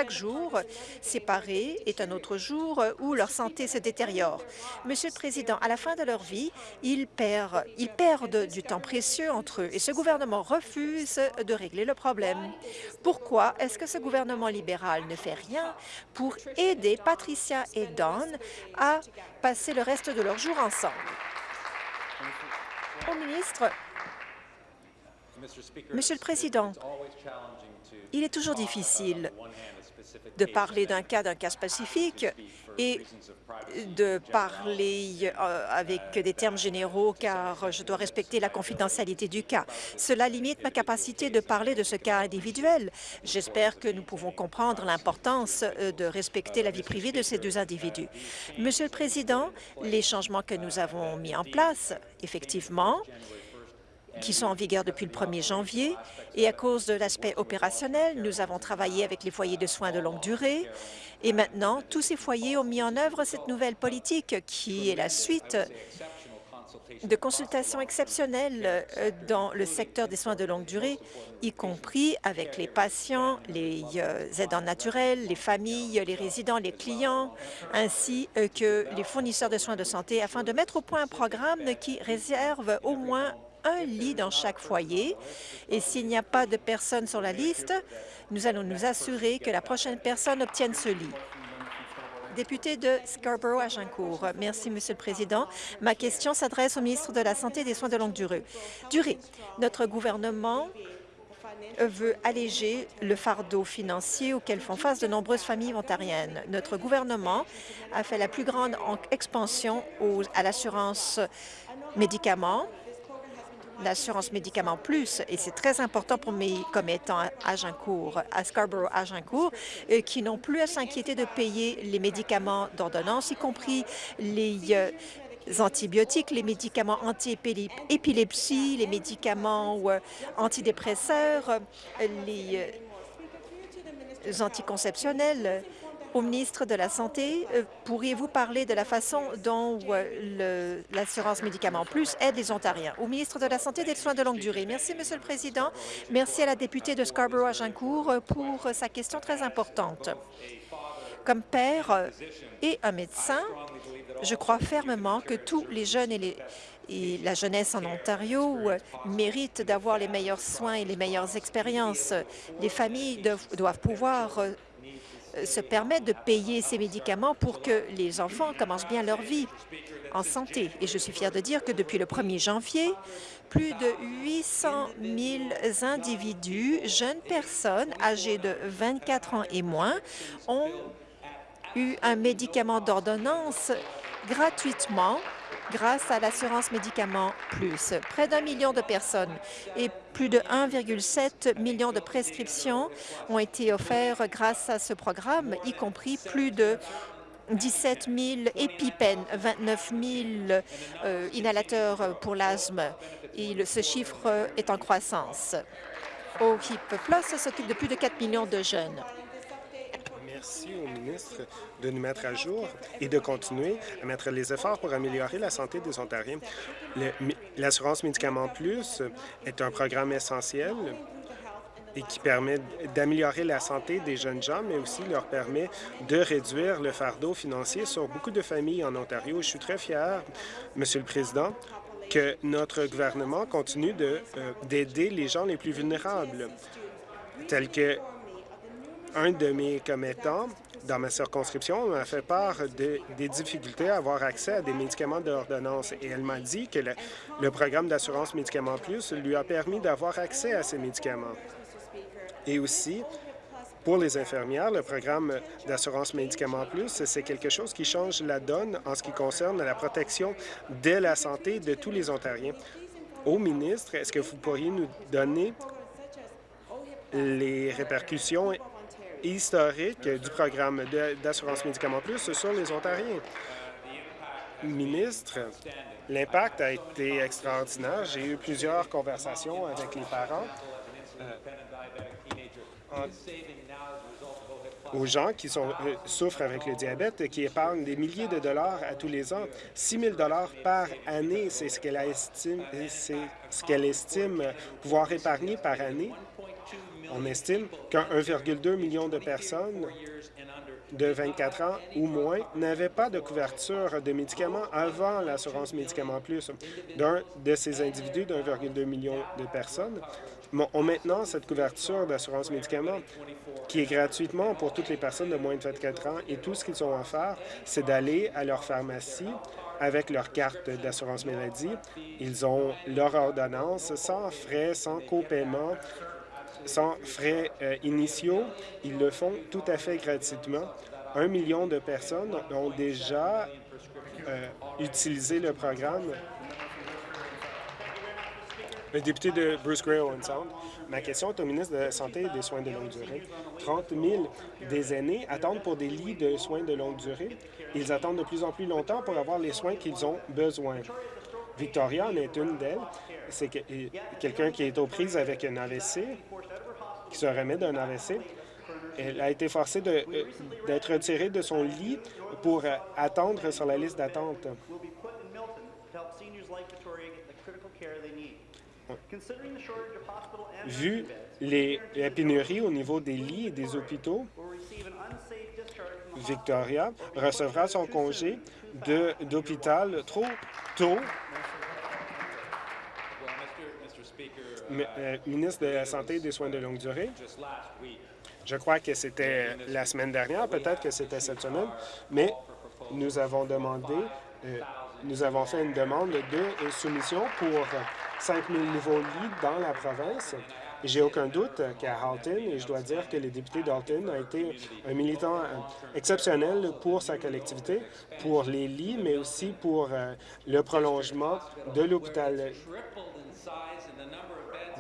jour séparé est un autre jour où leur santé se détériore. Monsieur le Président, à la fin de leur vie, ils perdent, ils perdent du temps précieux entre eux et ce gouvernement refuse de régler le problème. Pourquoi est-ce que ce gouvernement libéral ne fait rien pour aider Patricia et Don à passer le reste de leur jour ensemble? Au ministre, Monsieur le Président, il est toujours difficile de parler d'un cas, d'un cas spécifique et de parler euh, avec des termes généraux car je dois respecter la confidentialité du cas. Cela limite ma capacité de parler de ce cas individuel. J'espère que nous pouvons comprendre l'importance euh, de respecter la vie privée de ces deux individus. Monsieur le Président, les changements que nous avons mis en place, effectivement, qui sont en vigueur depuis le 1er janvier. Et à cause de l'aspect opérationnel, nous avons travaillé avec les foyers de soins de longue durée. Et maintenant, tous ces foyers ont mis en œuvre cette nouvelle politique qui est la suite de consultations exceptionnelles euh, dans le secteur des soins de longue durée, y compris avec les patients, les euh, aidants naturels, les familles, les résidents, les clients, ainsi euh, que les fournisseurs de soins de santé, afin de mettre au point un programme qui réserve au moins un lit dans chaque foyer. Et s'il n'y a pas de personne sur la liste, nous allons nous assurer que la prochaine personne obtienne ce lit. Député de Scarborough-Agincourt. Merci, Monsieur le Président. Ma question s'adresse au ministre de la Santé et des Soins de longue durée. durée. Notre gouvernement veut alléger le fardeau financier auquel font face de nombreuses familles ontariennes. Notre gouvernement a fait la plus grande expansion à l'assurance médicaments l'assurance médicaments plus, et c'est très important pour mes commettants à Agincourt, à Scarborough-Agincourt, euh, qui n'ont plus à s'inquiéter de payer les médicaments d'ordonnance, y compris les euh, antibiotiques, les médicaments anti-épilepsie, les médicaments euh, antidépresseurs, les anticonceptionnels, au ministre de la Santé, euh, pourriez-vous parler de la façon dont euh, l'assurance médicaments plus aide les Ontariens? Au ministre de la Santé et des Soins de longue durée. Merci, Monsieur le Président. Merci à la députée de Scarborough-Agincourt pour sa question très importante. Comme père et un médecin, je crois fermement que tous les jeunes et la jeunesse en Ontario méritent d'avoir les meilleurs soins et les meilleures expériences. Les familles doivent pouvoir se permettent de payer ces médicaments pour que les enfants commencent bien leur vie en santé. Et je suis fière de dire que depuis le 1er janvier, plus de 800 000 individus, jeunes personnes âgées de 24 ans et moins, ont eu un médicament d'ordonnance gratuitement grâce à l'assurance médicaments plus. Près d'un million de personnes et plus de 1,7 million de prescriptions ont été offertes grâce à ce programme, y compris plus de 17 000 épipènes, 29 000 euh, inhalateurs pour l'asthme. Ce chiffre est en croissance. OHIP Plus s'occupe de plus de 4 millions de jeunes merci au ministre de nous mettre à jour et de continuer à mettre les efforts pour améliorer la santé des Ontariens. L'assurance Médicaments Plus est un programme essentiel et qui permet d'améliorer la santé des jeunes gens, mais aussi leur permet de réduire le fardeau financier sur beaucoup de familles en Ontario. Je suis très fier, Monsieur le Président, que notre gouvernement continue euh, d'aider les gens les plus vulnérables, tels que un de mes commettants dans ma circonscription m'a fait part des difficultés à avoir accès à des médicaments d'ordonnance et elle m'a dit que le, programme d'assurance Médicaments Plus lui a permis d'avoir accès à ces médicaments. Et aussi, pour les infirmières, le programme d'assurance Médicaments Plus, c'est quelque chose qui change la donne en ce qui concerne la protection de la santé de tous les Ontariens. Au ministre, est-ce que vous pourriez nous donner les répercussions historique du programme d'assurance médicaments plus sur les Ontariens. Ministre, l'impact a été extraordinaire. J'ai eu plusieurs conversations avec les parents euh, aux gens qui sont, euh, souffrent avec le diabète, qui épargnent des milliers de dollars à tous les ans. 6 000 dollars par année, c'est ce qu'elle ce qu'elle estime pouvoir épargner par année on estime qu'un 1,2 million de personnes de 24 ans ou moins n'avaient pas de couverture de médicaments avant l'assurance Médicaments Plus. D'un de ces individus d'1,2 million de personnes ont maintenant cette couverture d'assurance médicaments qui est gratuitement pour toutes les personnes de moins de 24 ans et tout ce qu'ils ont à faire, c'est d'aller à leur pharmacie avec leur carte d'assurance maladie. Ils ont leur ordonnance sans frais, sans copaiement sans frais euh, initiaux. Ils le font tout à fait gratuitement. Un million de personnes ont déjà euh, utilisé le programme. Le député de Bruce Gray Owen Sound. Ma question est au ministre de la Santé et des Soins de longue durée. 30 000 des aînés attendent pour des lits de soins de longue durée. Ils attendent de plus en plus longtemps pour avoir les soins qu'ils ont besoin. Victoria en est une d'elles. C'est quelqu'un qui est aux prises avec un AVC qui se remet d'un AVC. Elle a été forcée euh, d'être retirée de son lit pour euh, attendre sur la liste d'attente. Vu les, la pénurie au niveau des lits et des hôpitaux, Victoria recevra son congé d'hôpital trop tôt Euh, ministre de la Santé et des Soins de longue durée. Je crois que c'était la semaine dernière, peut-être que c'était cette semaine, mais nous avons demandé, euh, nous avons fait une demande de soumission pour 5 000 nouveaux lits dans la province. J'ai aucun doute qu'à Halton, et je dois dire que le député d'Halton a été un militant euh, exceptionnel pour sa collectivité, pour les lits, mais aussi pour le prolongement de l'hôpital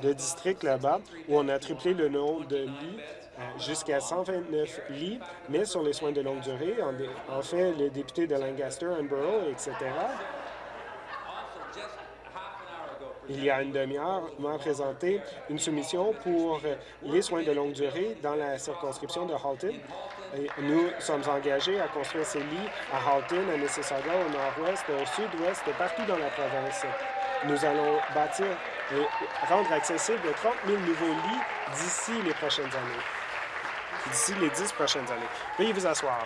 de district là-bas où on a triplé le nombre de lits euh, jusqu'à 129 lits, mais sur les soins de longue durée. En, fait, le député de Lancaster, Borough, etc., il y a une demi-heure, m'a présenté une soumission pour les soins de longue durée dans la circonscription de Halton. Nous sommes engagés à construire ces lits à Halton, à Mississauga, au nord-ouest, au sud-ouest, partout dans la province. Nous allons bâtir et rendre accessible 30 000 nouveaux lits d'ici les prochaines années, d'ici les dix prochaines années. Veuillez vous asseoir.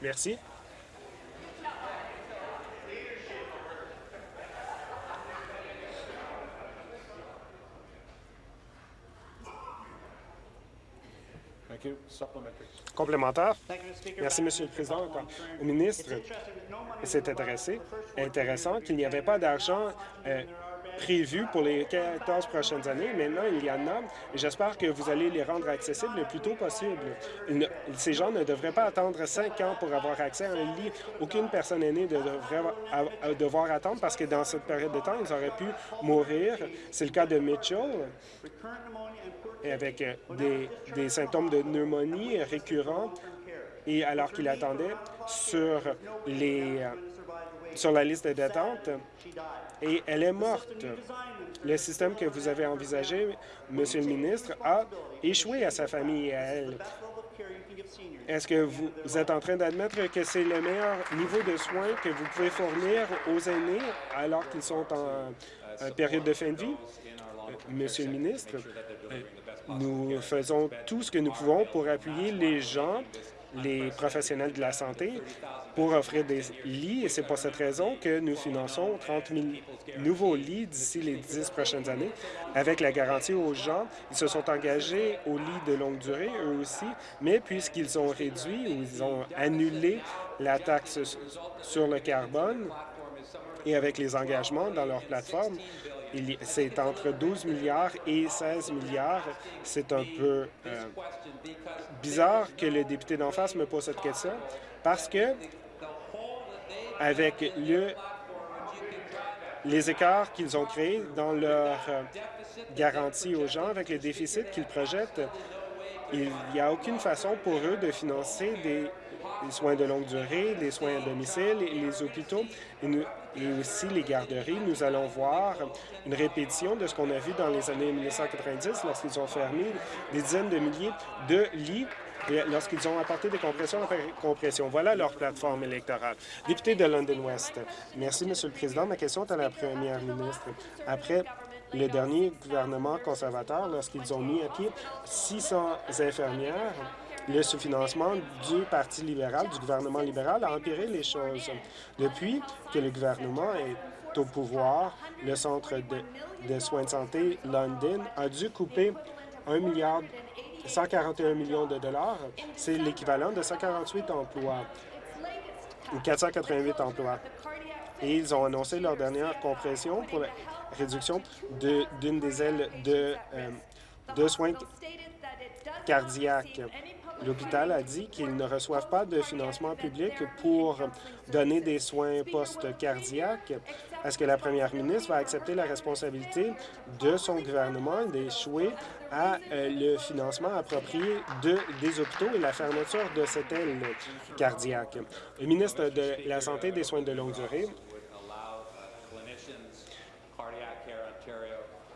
Merci. Complémentaire. Merci, Monsieur le Président. Au ministre, c'est intéressé, intéressant qu'il n'y avait pas d'argent euh, prévu pour les 14 prochaines années. Maintenant, il y en a j'espère que vous allez les rendre accessibles le plus tôt possible. ces gens ne devraient pas attendre cinq ans pour avoir accès à un lit. Aucune personne aînée ne devrait devoir attendre parce que dans cette période de temps, ils auraient pu mourir. C'est le cas de Mitchell avec euh, des, des symptômes de pneumonie récurrents et alors qu'il attendait sur, les, euh, sur la liste d'attente, et elle est morte. Le système que vous avez envisagé, Monsieur le ministre, a échoué à sa famille et à elle. Est-ce que vous êtes en train d'admettre que c'est le meilleur niveau de soins que vous pouvez fournir aux aînés alors qu'ils sont en, période de fin de vie? Monsieur le ministre, nous faisons tout ce que nous pouvons pour appuyer les gens les professionnels de la santé pour offrir des lits et c'est pour cette raison que nous finançons 30 000 nouveaux lits d'ici les dix prochaines années avec la garantie aux gens. Ils se sont engagés aux lits de longue durée, eux aussi, mais puisqu'ils ont réduit ou ils ont annulé la taxe sur le carbone et avec les engagements dans leur plateforme, c'est entre 12 milliards et 16 milliards. C'est un peu euh, bizarre que le député d'en face me pose cette question parce que avec le, les écarts qu'ils ont créés dans leur euh, garantie aux gens, avec les déficits qu'ils projettent, il n'y a aucune façon pour eux de financer des, soins de longue durée, des soins à domicile les hôpitaux et aussi les garderies. Nous allons voir une répétition de ce qu'on a vu dans les années 1990 lorsqu'ils ont fermé des dizaines de milliers de lits lorsqu'ils ont apporté des compressions après compression. Voilà leur plateforme électorale. Député de London West. Merci, Monsieur le Président. Ma question est à la première ministre. Après le dernier gouvernement conservateur, lorsqu'ils ont mis à pied 600 infirmières, le sous-financement du Parti libéral, du gouvernement libéral, a empiré les choses. Depuis que le gouvernement est au pouvoir, le Centre de, soins de santé London a dû couper 1 milliard 141 millions de dollars. C'est l'équivalent de 148 emplois ou 488 emplois. Et ils ont annoncé leur dernière compression pour la réduction d'une des ailes de, euh, de soins cardiaques. L'hôpital a dit qu'ils ne reçoivent pas de financement public pour donner des soins post-cardiaques. Est-ce que la première ministre va accepter la responsabilité de son gouvernement d'échouer à euh, le financement approprié de, des hôpitaux et la fermeture de cette aile cardiaque? Le ministre de la Santé et des soins de longue durée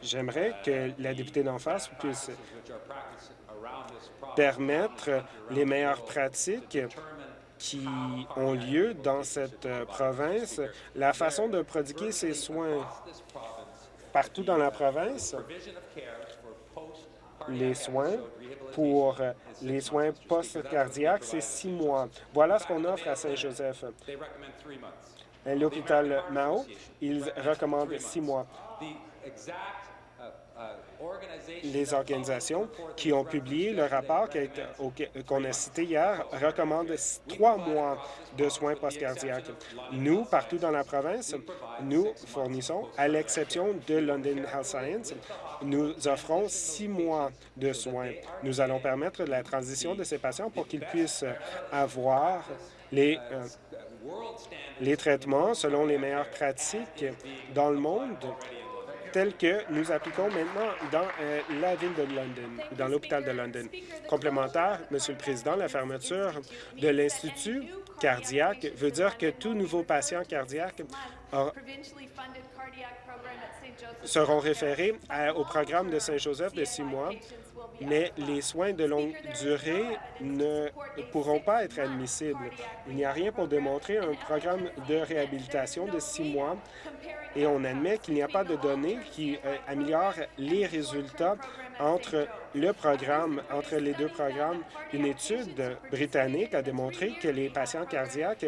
J'aimerais que la députée d'en face puisse permettre les meilleures pratiques qui ont lieu dans cette euh, province, la façon de prodiguer ces soins partout dans la province, les soins pour les soins post-cardiaques, c'est six mois. Voilà ce qu'on offre à Saint-Joseph. L'hôpital Mao, ils recommandent six mois les organisations qui ont publié le rapport qu'on a cité hier recommandent trois mois de soins post-cardiaques. Nous, partout dans la province, nous fournissons, à l'exception de London Health Science, nous offrons six mois de soins. Nous allons permettre la transition de ces patients pour qu'ils puissent avoir les, euh, les traitements selon les meilleures pratiques dans le monde tel que nous appliquons maintenant dans euh, la ville de London, dans l'hôpital de London. Complémentaire, Monsieur le Président, la fermeture de l'Institut cardiaque veut dire que tout nouveau patient cardiaque seront référés au programme de Saint-Joseph de six mois mais les soins de longue durée ne pourront pas être admissibles. Il n'y a rien pour démontrer un programme de réhabilitation de six mois et on admet qu'il n'y a pas de données qui euh, améliorent les résultats entre le programme, entre les deux programmes. Une étude britannique a démontré que les patients cardiaques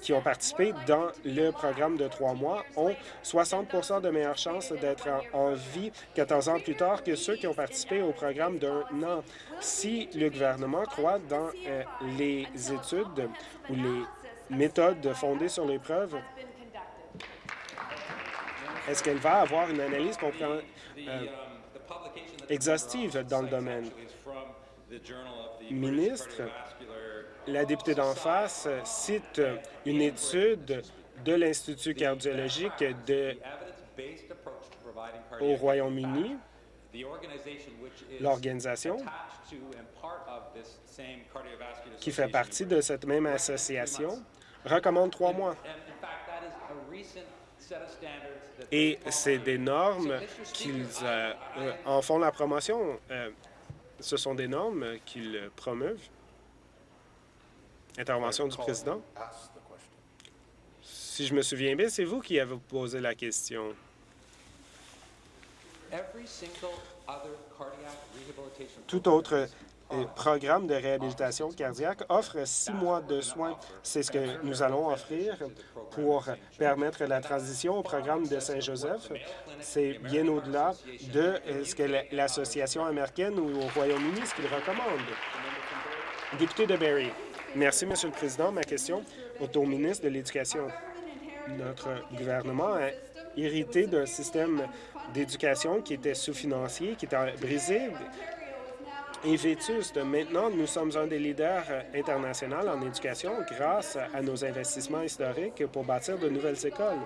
qui ont participé dans le programme de trois mois ont 60% de meilleures chances d'être en, vie 14 ans plus tard que ceux qui ont participé au programme d'un an. Si le gouvernement croit dans euh, les études ou les méthodes fondées sur les preuves, est-ce qu'elle va avoir une analyse euh, exhaustive dans le domaine? Ministre, la députée d'en face cite une étude de l'Institut cardiologique au Royaume-Uni, l'organisation qui fait partie de cette même association recommande trois mois. Et c'est des normes qu'ils euh, euh, en font la promotion. Euh, ce sont des normes qu'ils promeuvent. Intervention du président. Si je me souviens bien, c'est vous qui avez posé la question. Tout autre euh, programme de réhabilitation cardiaque offre six mois de soins. C'est ce que nous allons offrir pour permettre la transition au programme de Saint-Joseph. C'est bien au-delà de euh, ce que l'Association américaine ou au Royaume-Uni, ce recommandent. Député de Barrie. Merci, Monsieur le Président. Ma question est au ministre de l'Éducation. Notre gouvernement a hérité d'un système d'éducation qui était sous-financier, qui était brisé et vétuste. Maintenant, nous sommes un des leaders internationaux en éducation grâce à nos investissements historiques pour bâtir de nouvelles écoles.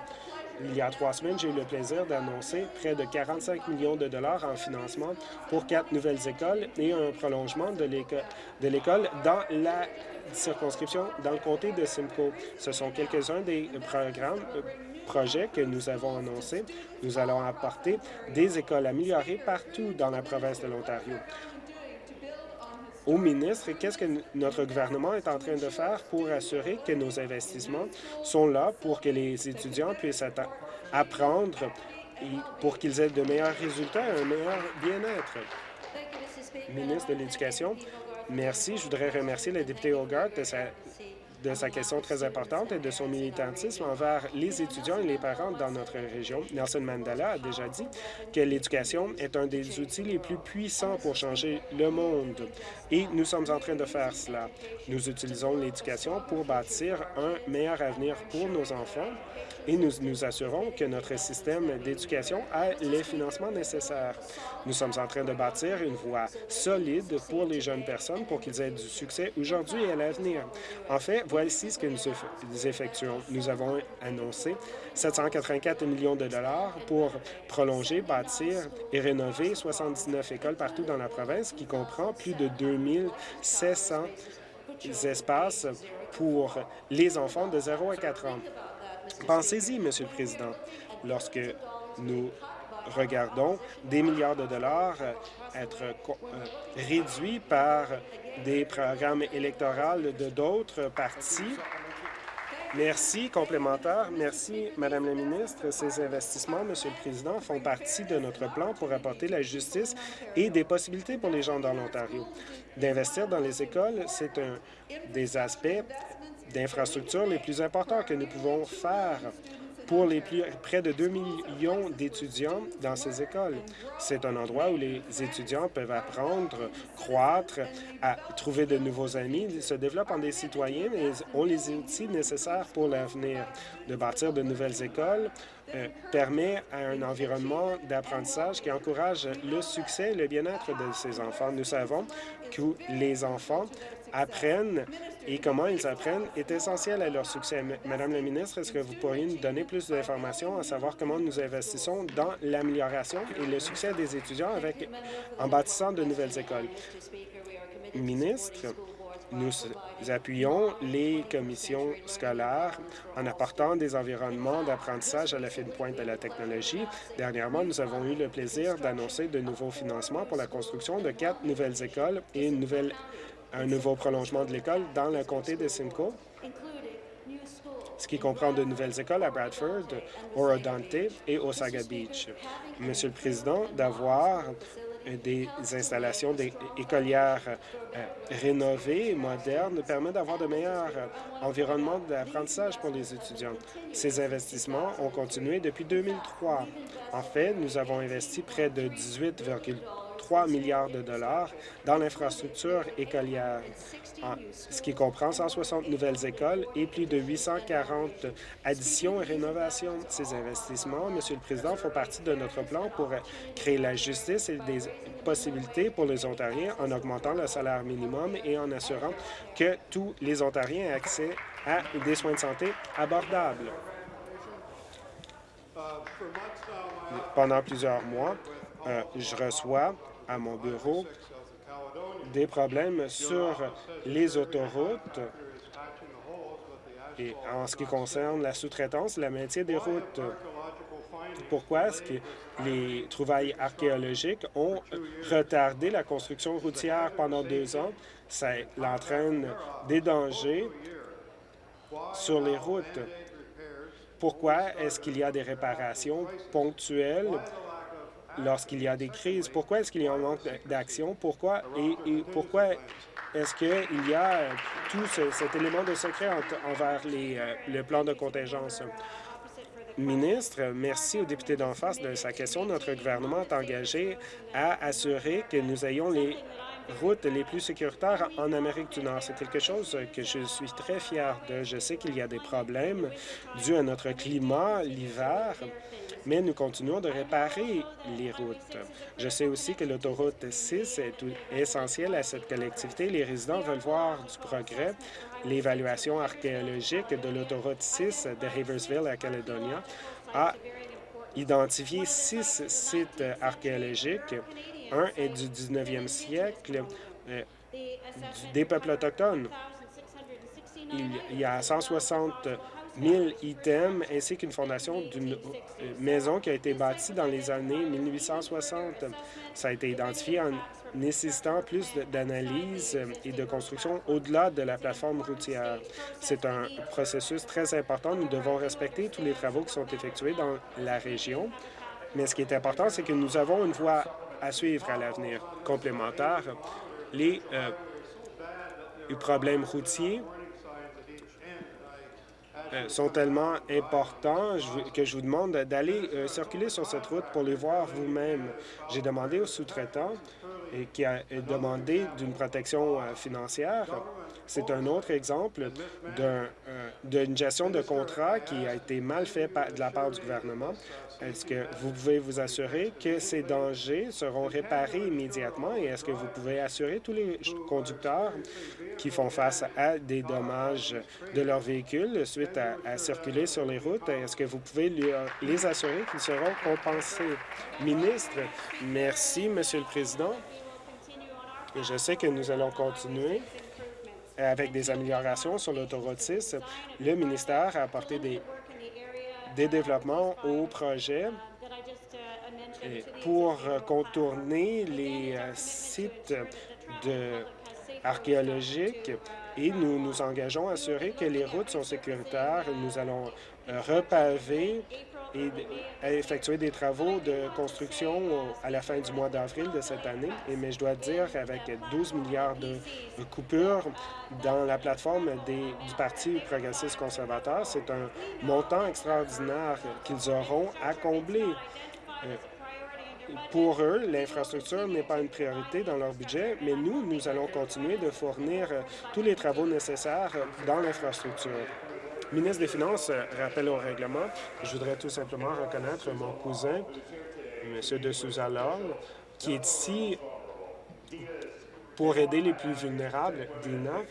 Il y a trois semaines, j'ai eu le plaisir d'annoncer près de 45 millions de dollars en financement pour quatre nouvelles écoles et un prolongement de l'école dans la dans le comté de Simcoe. Ce sont quelques-uns des programmes euh, projets que nous avons annoncés. Nous allons apporter des écoles améliorées partout dans la province de l'Ontario. Au ministre, qu'est-ce que notre gouvernement est en train de faire pour assurer que nos investissements sont là pour que les étudiants puissent apprendre et pour qu'ils aient de meilleurs résultats et un meilleur bien-être? Ministre de l'Éducation, merci. Je voudrais remercier le député Hogarth de sa de sa question très importante et de son militantisme envers les étudiants et les parents dans notre région. Nelson Mandela a déjà dit que l'éducation est un des outils les plus puissants pour changer le monde. Et nous sommes en train de faire cela. Nous utilisons l'éducation pour bâtir un meilleur avenir pour nos enfants et nous nous assurons que notre système d'éducation a les financements nécessaires. Nous sommes en train de bâtir une voie solide pour les jeunes personnes pour qu'ils aient du succès aujourd'hui et à l'avenir. En fait, voici ce que nous effectuons. Nous avons annoncé 784 millions de dollars pour prolonger, bâtir et rénover 79 écoles partout dans la province, qui comprend plus de 2700 espaces pour les enfants de 0 à 4 ans. Pensez-y, Monsieur le Président, lorsque nous regardons des milliards de dollars euh, être euh, réduits par des programmes électoraux de d'autres partis. Merci. Complémentaire. Merci, Madame la ministre. Ces investissements, Monsieur le Président, font partie de notre plan pour apporter la justice et des possibilités pour les gens dans l'Ontario. D'investir dans les écoles, c'est un des aspects d'infrastructures les plus importants que nous pouvons faire pour les plus, près de 2 millions d'étudiants dans ces écoles. C'est un endroit où les étudiants peuvent apprendre, croître, à trouver de nouveaux amis, se développent en des citoyens et ont les outils nécessaires pour l'avenir. De bâtir de nouvelles écoles euh, permet à un environnement d'apprentissage qui encourage le succès et le bien-être de ces enfants. Nous savons que les enfants apprennent et comment ils apprennent est essentiel à leur succès. Madame la ministre, est-ce que vous pourriez nous donner plus d'informations à savoir comment nous investissons dans l'amélioration et le succès des étudiants en bâtissant de nouvelles écoles? Ministre, nous appuyons les commissions scolaires en apportant des environnements d'apprentissage à la fine pointe de la technologie. Dernièrement, nous avons eu le plaisir d'annoncer de nouveaux financements pour la construction de quatre nouvelles écoles et une nouvelle un nouveau prolongement de l'école dans le comté de Simcoe, ce qui comprend de nouvelles écoles à Bradford, Orodante et Osaga Beach. Monsieur le Président, d'avoir des installations écolières euh, rénovées, modernes, permet d'avoir de meilleurs euh, environnements d'apprentissage pour les étudiants. Ces investissements ont continué depuis 2003. En fait, nous avons investi près de 18,3 3 milliards de dollars dans l'infrastructure écolière, ce qui comprend 160 nouvelles écoles et plus de 840 additions et rénovations. Ces investissements, Monsieur le Président, font partie de notre plan pour créer la justice et des possibilités pour les Ontariens en augmentant le salaire minimum et en assurant que tous les Ontariens aient accès à des soins de santé abordables. Pendant plusieurs mois, euh, je reçois à mon bureau des problèmes sur les autoroutes et en ce qui concerne la sous-traitance, la maintien des routes. Pourquoi est-ce que les trouvailles archéologiques ont retardé la construction routière pendant deux ans? Ça entraîne des dangers sur les routes. Pourquoi est-ce qu'il y a des réparations ponctuelles lorsqu'il y a des crises. Pourquoi est-ce qu'il y a un manque d'action? Pourquoi? Et, pourquoi est-ce qu'il y a tout cet élément de secret envers les, euh, le plan de contingence? Ministre, merci au député d'en face de sa question. Notre gouvernement est engagé à assurer que nous ayons les routes les plus sécuritaires en Amérique du Nord. C'est quelque chose que je suis très fier de. Je sais qu'il y a des problèmes dus à notre climat l'hiver, mais nous continuons de réparer les routes. Je sais aussi que l'autoroute 6 est essentielle à cette collectivité. Les résidents veulent voir du progrès. L'évaluation archéologique de l'autoroute 6 de Haversville à Caledonia a identifié six sites archéologiques. Un est du 19e siècle, euh, des peuples autochtones. Il y a 160 1000 items ainsi qu'une fondation d'une euh, maison qui a été bâtie dans les années 1860. Ça a été identifié en nécessitant plus d'analyse et de construction au-delà de la plateforme routière. C'est un processus très important. Nous devons respecter tous les travaux qui sont effectués dans la région. Mais ce qui est important, c'est que nous avons une voie à suivre à l'avenir complémentaire. Les euh, problèmes routiers euh, sont tellement importants que je vous demande d'aller euh, circuler sur cette route pour les voir vous-même. J'ai demandé aux sous-traitants et qui a demandé d'une protection euh, financière. C'est un autre exemple d'une gestion de contrat qui a été mal fait de la part du gouvernement. Est-ce que vous pouvez vous assurer que ces dangers seront réparés immédiatement et est-ce que vous pouvez assurer tous les conducteurs qui font face à des dommages de leur véhicule suite à, circuler sur les routes, est-ce que vous pouvez les assurer qu'ils seront compensés? Ministre, merci, Monsieur le Président. Je sais que nous allons continuer avec des améliorations sur l'autoroute 6. Le ministère a apporté des développements au projet pour contourner les euh, sites archéologiques et nous nous engageons à assurer que les routes sont sécuritaires. Nous allons repaver et effectuer des travaux de construction à la fin du mois d'avril de cette année. Mais je dois dire qu'avec 12 milliards de coupures dans la plateforme du Parti progressiste conservateur, c'est un montant extraordinaire qu'ils auront à combler. Euh, pour eux, l'infrastructure n'est pas une priorité dans leur budget, mais nous, nous allons continuer de fournir tous les travaux nécessaires dans l'infrastructure ministre des Finances, euh, rappelle au règlement, je voudrais tout simplement reconnaître mon cousin, M. de Souza qui est ici pour aider les plus vulnérables. Dina,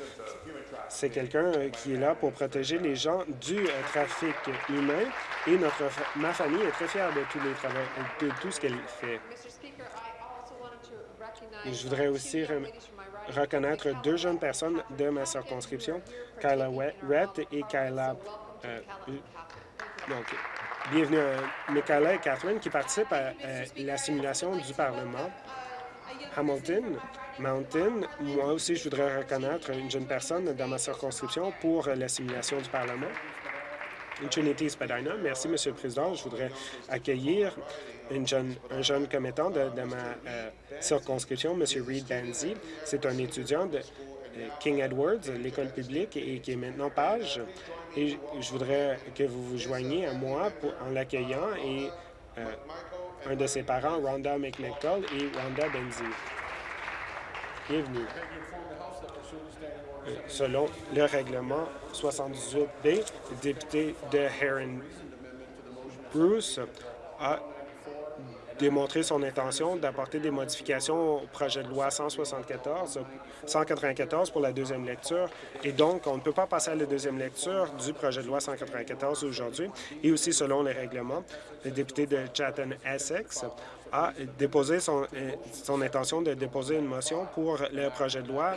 c'est quelqu'un euh, qui est là pour protéger les gens du euh, trafic humain et notre, ma famille est très fière de tous les travaux, de tout ce qu'elle fait. Je voudrais aussi reconnaître deux jeunes personnes de ma circonscription, Kyla Rett et Kyla... Euh, donc, bienvenue à Michaela et Catherine qui participent à, la simulation du Parlement. Hamilton, Mountain, moi aussi, je voudrais reconnaître une jeune personne dans ma circonscription pour la simulation du Parlement. Trinity Spadina. Merci, Monsieur le Président. Je voudrais accueillir une jeune, un jeune commettant de, ma euh, circonscription, M. Reed Banzi. C'est un étudiant de euh, King Edwards, l'école publique, et qui est maintenant page. Et je voudrais que vous vous joigniez à moi pour, en l'accueillant et euh, un de ses parents, Rhonda McMichael et Rhonda Benzi. Bienvenue. Selon le règlement 78B, le député de Heron Bruce a démontré son intention d'apporter des modifications au projet de loi 174, 194 pour la deuxième lecture. Et donc, on ne peut pas passer à la deuxième lecture du projet de loi 194 aujourd'hui. Et aussi, selon les règlements, le député de Chatham-Essex a déposé son, euh, son intention de déposer une motion pour le projet de loi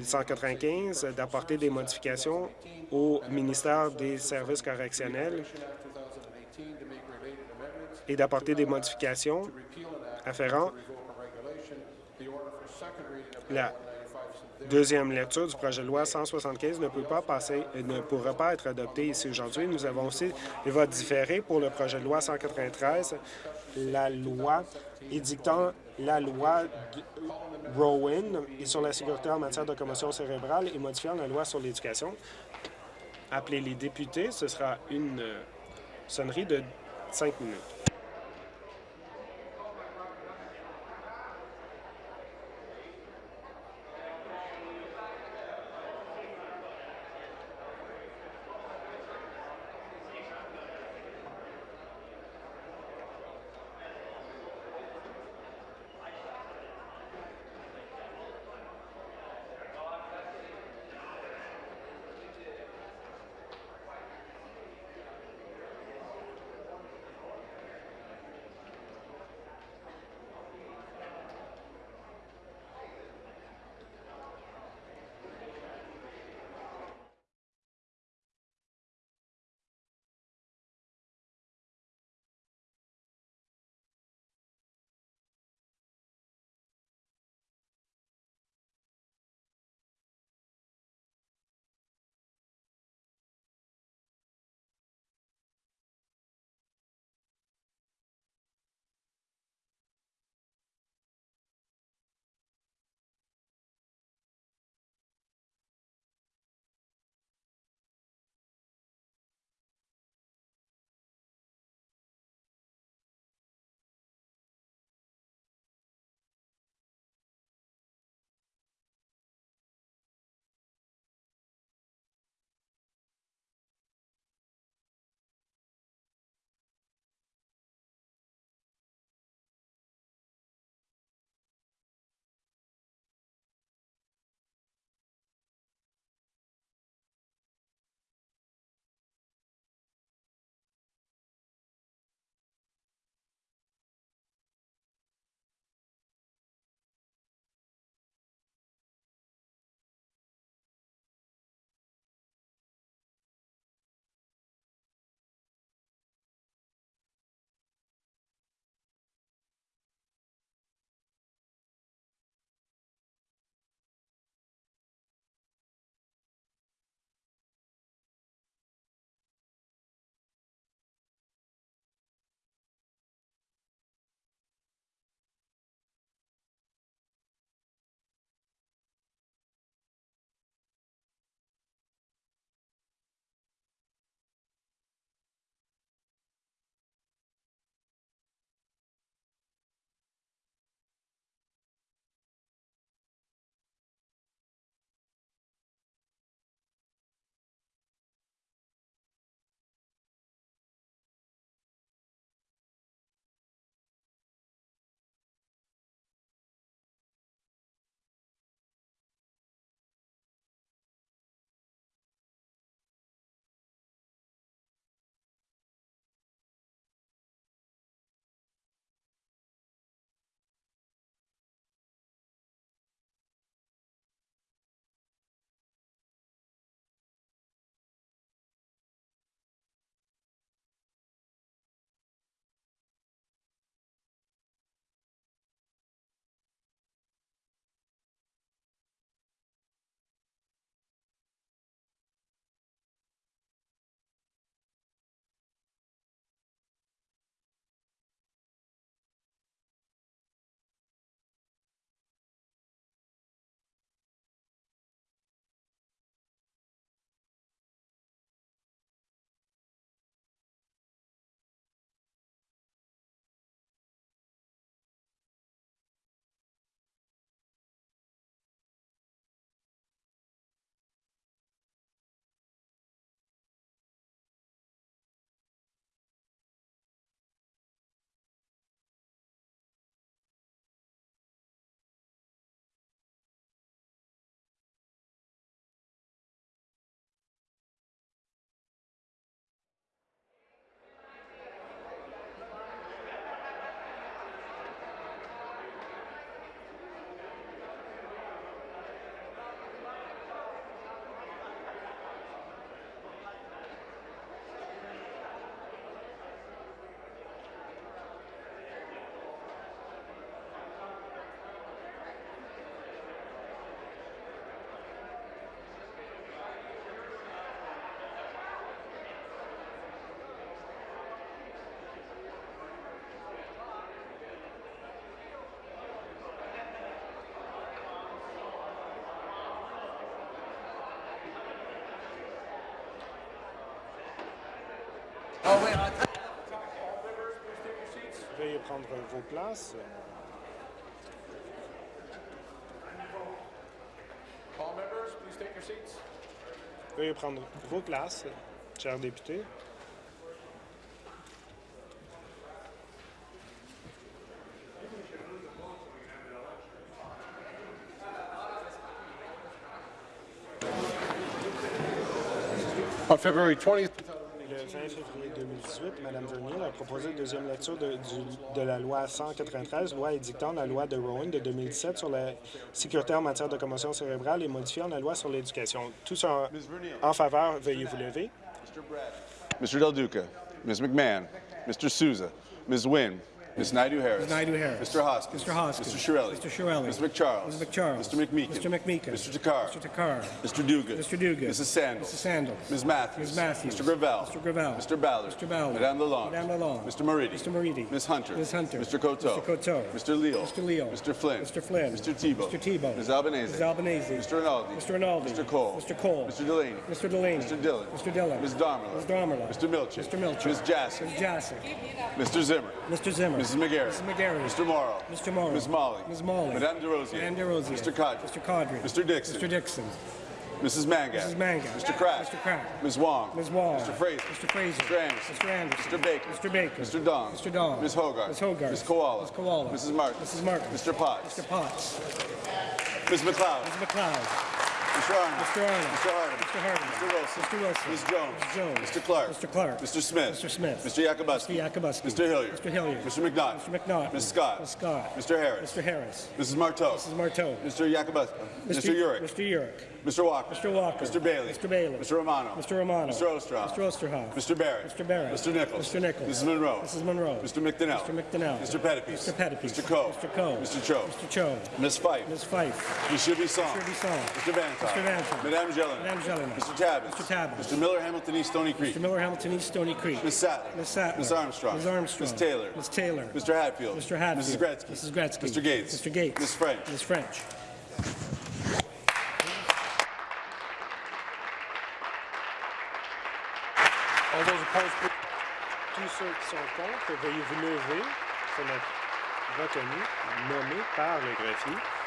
195 d'apporter des modifications au ministère des services correctionnels et d'apporter des modifications afférentes. La deuxième lecture du projet de loi 175 ne peut pas passer, ne pourra pas être adoptée ici aujourd'hui. Nous avons aussi des votes différés pour le projet de loi 193, la loi édictant la loi Rowan et sur la sécurité en matière de commotion cérébrale et modifiant la loi sur l'éducation. Appelez les députés, ce sera une euh, sonnerie de cinq minutes. Prendre vos places. Veuillez prendre vos places, chers députés. On February 20th, 20 février 2018, Mme Vernier a proposé une deuxième lecture de, du- de la loi 193, loi édictant la loi de Rowan de 2017 sur la sécurité en matière de commotion cérébrale et modifiant la loi sur l'éducation. Tous en, en faveur, veuillez vous lever. Mr. Del Duca, Ms. McMahon, Mr. Souza, Ms. Wynne, Ms. Naidu-Harris. Naidu-Harris. Mr. Hoskins. Mr. Hoskins. Mr. Shirelli. Mr. Shirelli. Ms. McCharles. Ms. McCharles. Mr. McMeekin. Mr. McMeekin. Mr. Takar. Mr. Takar. Mr. Dugas. Mr. Dugas. Mrs. Sandals. Mrs. Sandals. Ms. Matthews. Ms. Matthews. Mr. Gravel. Mr. Gravel. Mr. Ballard. Mr. Ballard. Madame Lalonde. Madame Lalonde. Mr. Moridi. Mr. Moridi. Ms. Hunter. Ms. Hunter. Mr. Coteau. Mr. Coteau. Mr. Leal. Mr. Leal. Mr. Flynn. Mr. Flynn. Mr. Tebow. Mr. Tebow. Ms. Albanese. Ms. Albanese. Mr. Rinaldi. Mr. Rinaldi. Mr. Cole. Mr. Cole. Mr. Delaney. Mr. Delaney. Mr. Dillon. Mr. Dillon. Ms. Darmala. Ms. Darmala. Mr. Milchik. Mr. Milchik. Ms. Jassy. Ms. Jassy. Mr. Zimmer. Mr. Zimmer. Mrs. McGarry. Mrs. McGarry. Mr. Morrow. Mr. Morrow. Ms. Molly. Ms. Molly. Madame DeRosier. Madame DeRosier. Mr. Cadre. Mr. Cadre. Mr. Dixon. Mr. Dixon. Mrs. Mangat. Mrs. Mangat. Mr. Kraft. Mr. Kraft. Ms. Wong. Ms. Wong. Mr. Fraser. Mr. Fraser. Mr. Anderson. Mr. Anderson. Mr. Baker. Mr. Baker. Mr. Dong. Mr. Dong. Ms. Hogarth. Ms. Hogarth. Ms. Koala. Ms. Koala. Mrs. Martin. Mrs. Martin. Mr. Potts. Mr. Potts. Ms. McLeod. Mr. McLeod. Mr. Arnold. Mr. Arnold. Mr. Harding. Mr. Harding. Mr. Wilson. Mr. Wilson. Ms. Jones. Ms. Jones. Mr. Clark. Mr. Clark. Mr. Smith. Mr. Smith. Mr. Yakubuski. Mr. Yakubuski. Mr. Hilliard. Mr. Hilliard. Mr. McNaught. Mr. McNaught. Ms. Scott. Ms. Scott. Mr. Harris. Mr. Harris. Mrs. Marteau. Mrs. Marteau. Mr. Yakubuski. Mr. Urick. Mr. Urick. Mr. Walker. Mr. Walker. Mr. Bailey. Mr. Bailey. Mr. Romano. Mr. Romano. Mr. Osterhoff. Mr. Osterhoff. Mr. Barrett. Mr. Barrett. Mr. Nichols. Mr. Nichols. Mrs. Monroe. Mrs. Monroe. Mr. McDonnell. Mr. McDonnell. Mr. Pettipies. Mr. Pettipies. Mr. Coe. Mr. Coe. Mr. Cho. Mr. Cho. Ms. Fife. Ms. Fife. Mr. Bisson. Mr. Bisson. Mr. Vantoff. Mr. Vantoff. Madame Jelena. Madame Jelena. Mr. Tabbins. Mr. Tabbins. Mr. Miller, Hamilton East, Stony Creek. Mr. Miller Hamilton East Stony Creek. Ms. Sattler. Ms. Sattler. Ms. Armstrong. Ms. Armstrong. Ms. Taylor. Ms. Taylor. Mr. Hatfield. Mr. Hatfield. Mrs. Gretzky. Mrs. Gretzky. Mr. Gates. Mr. Gates. Ms. French. Ms. French. Tous ceux qui sont contre, veuillez vous lever pour notre retenu nommé par le greffier.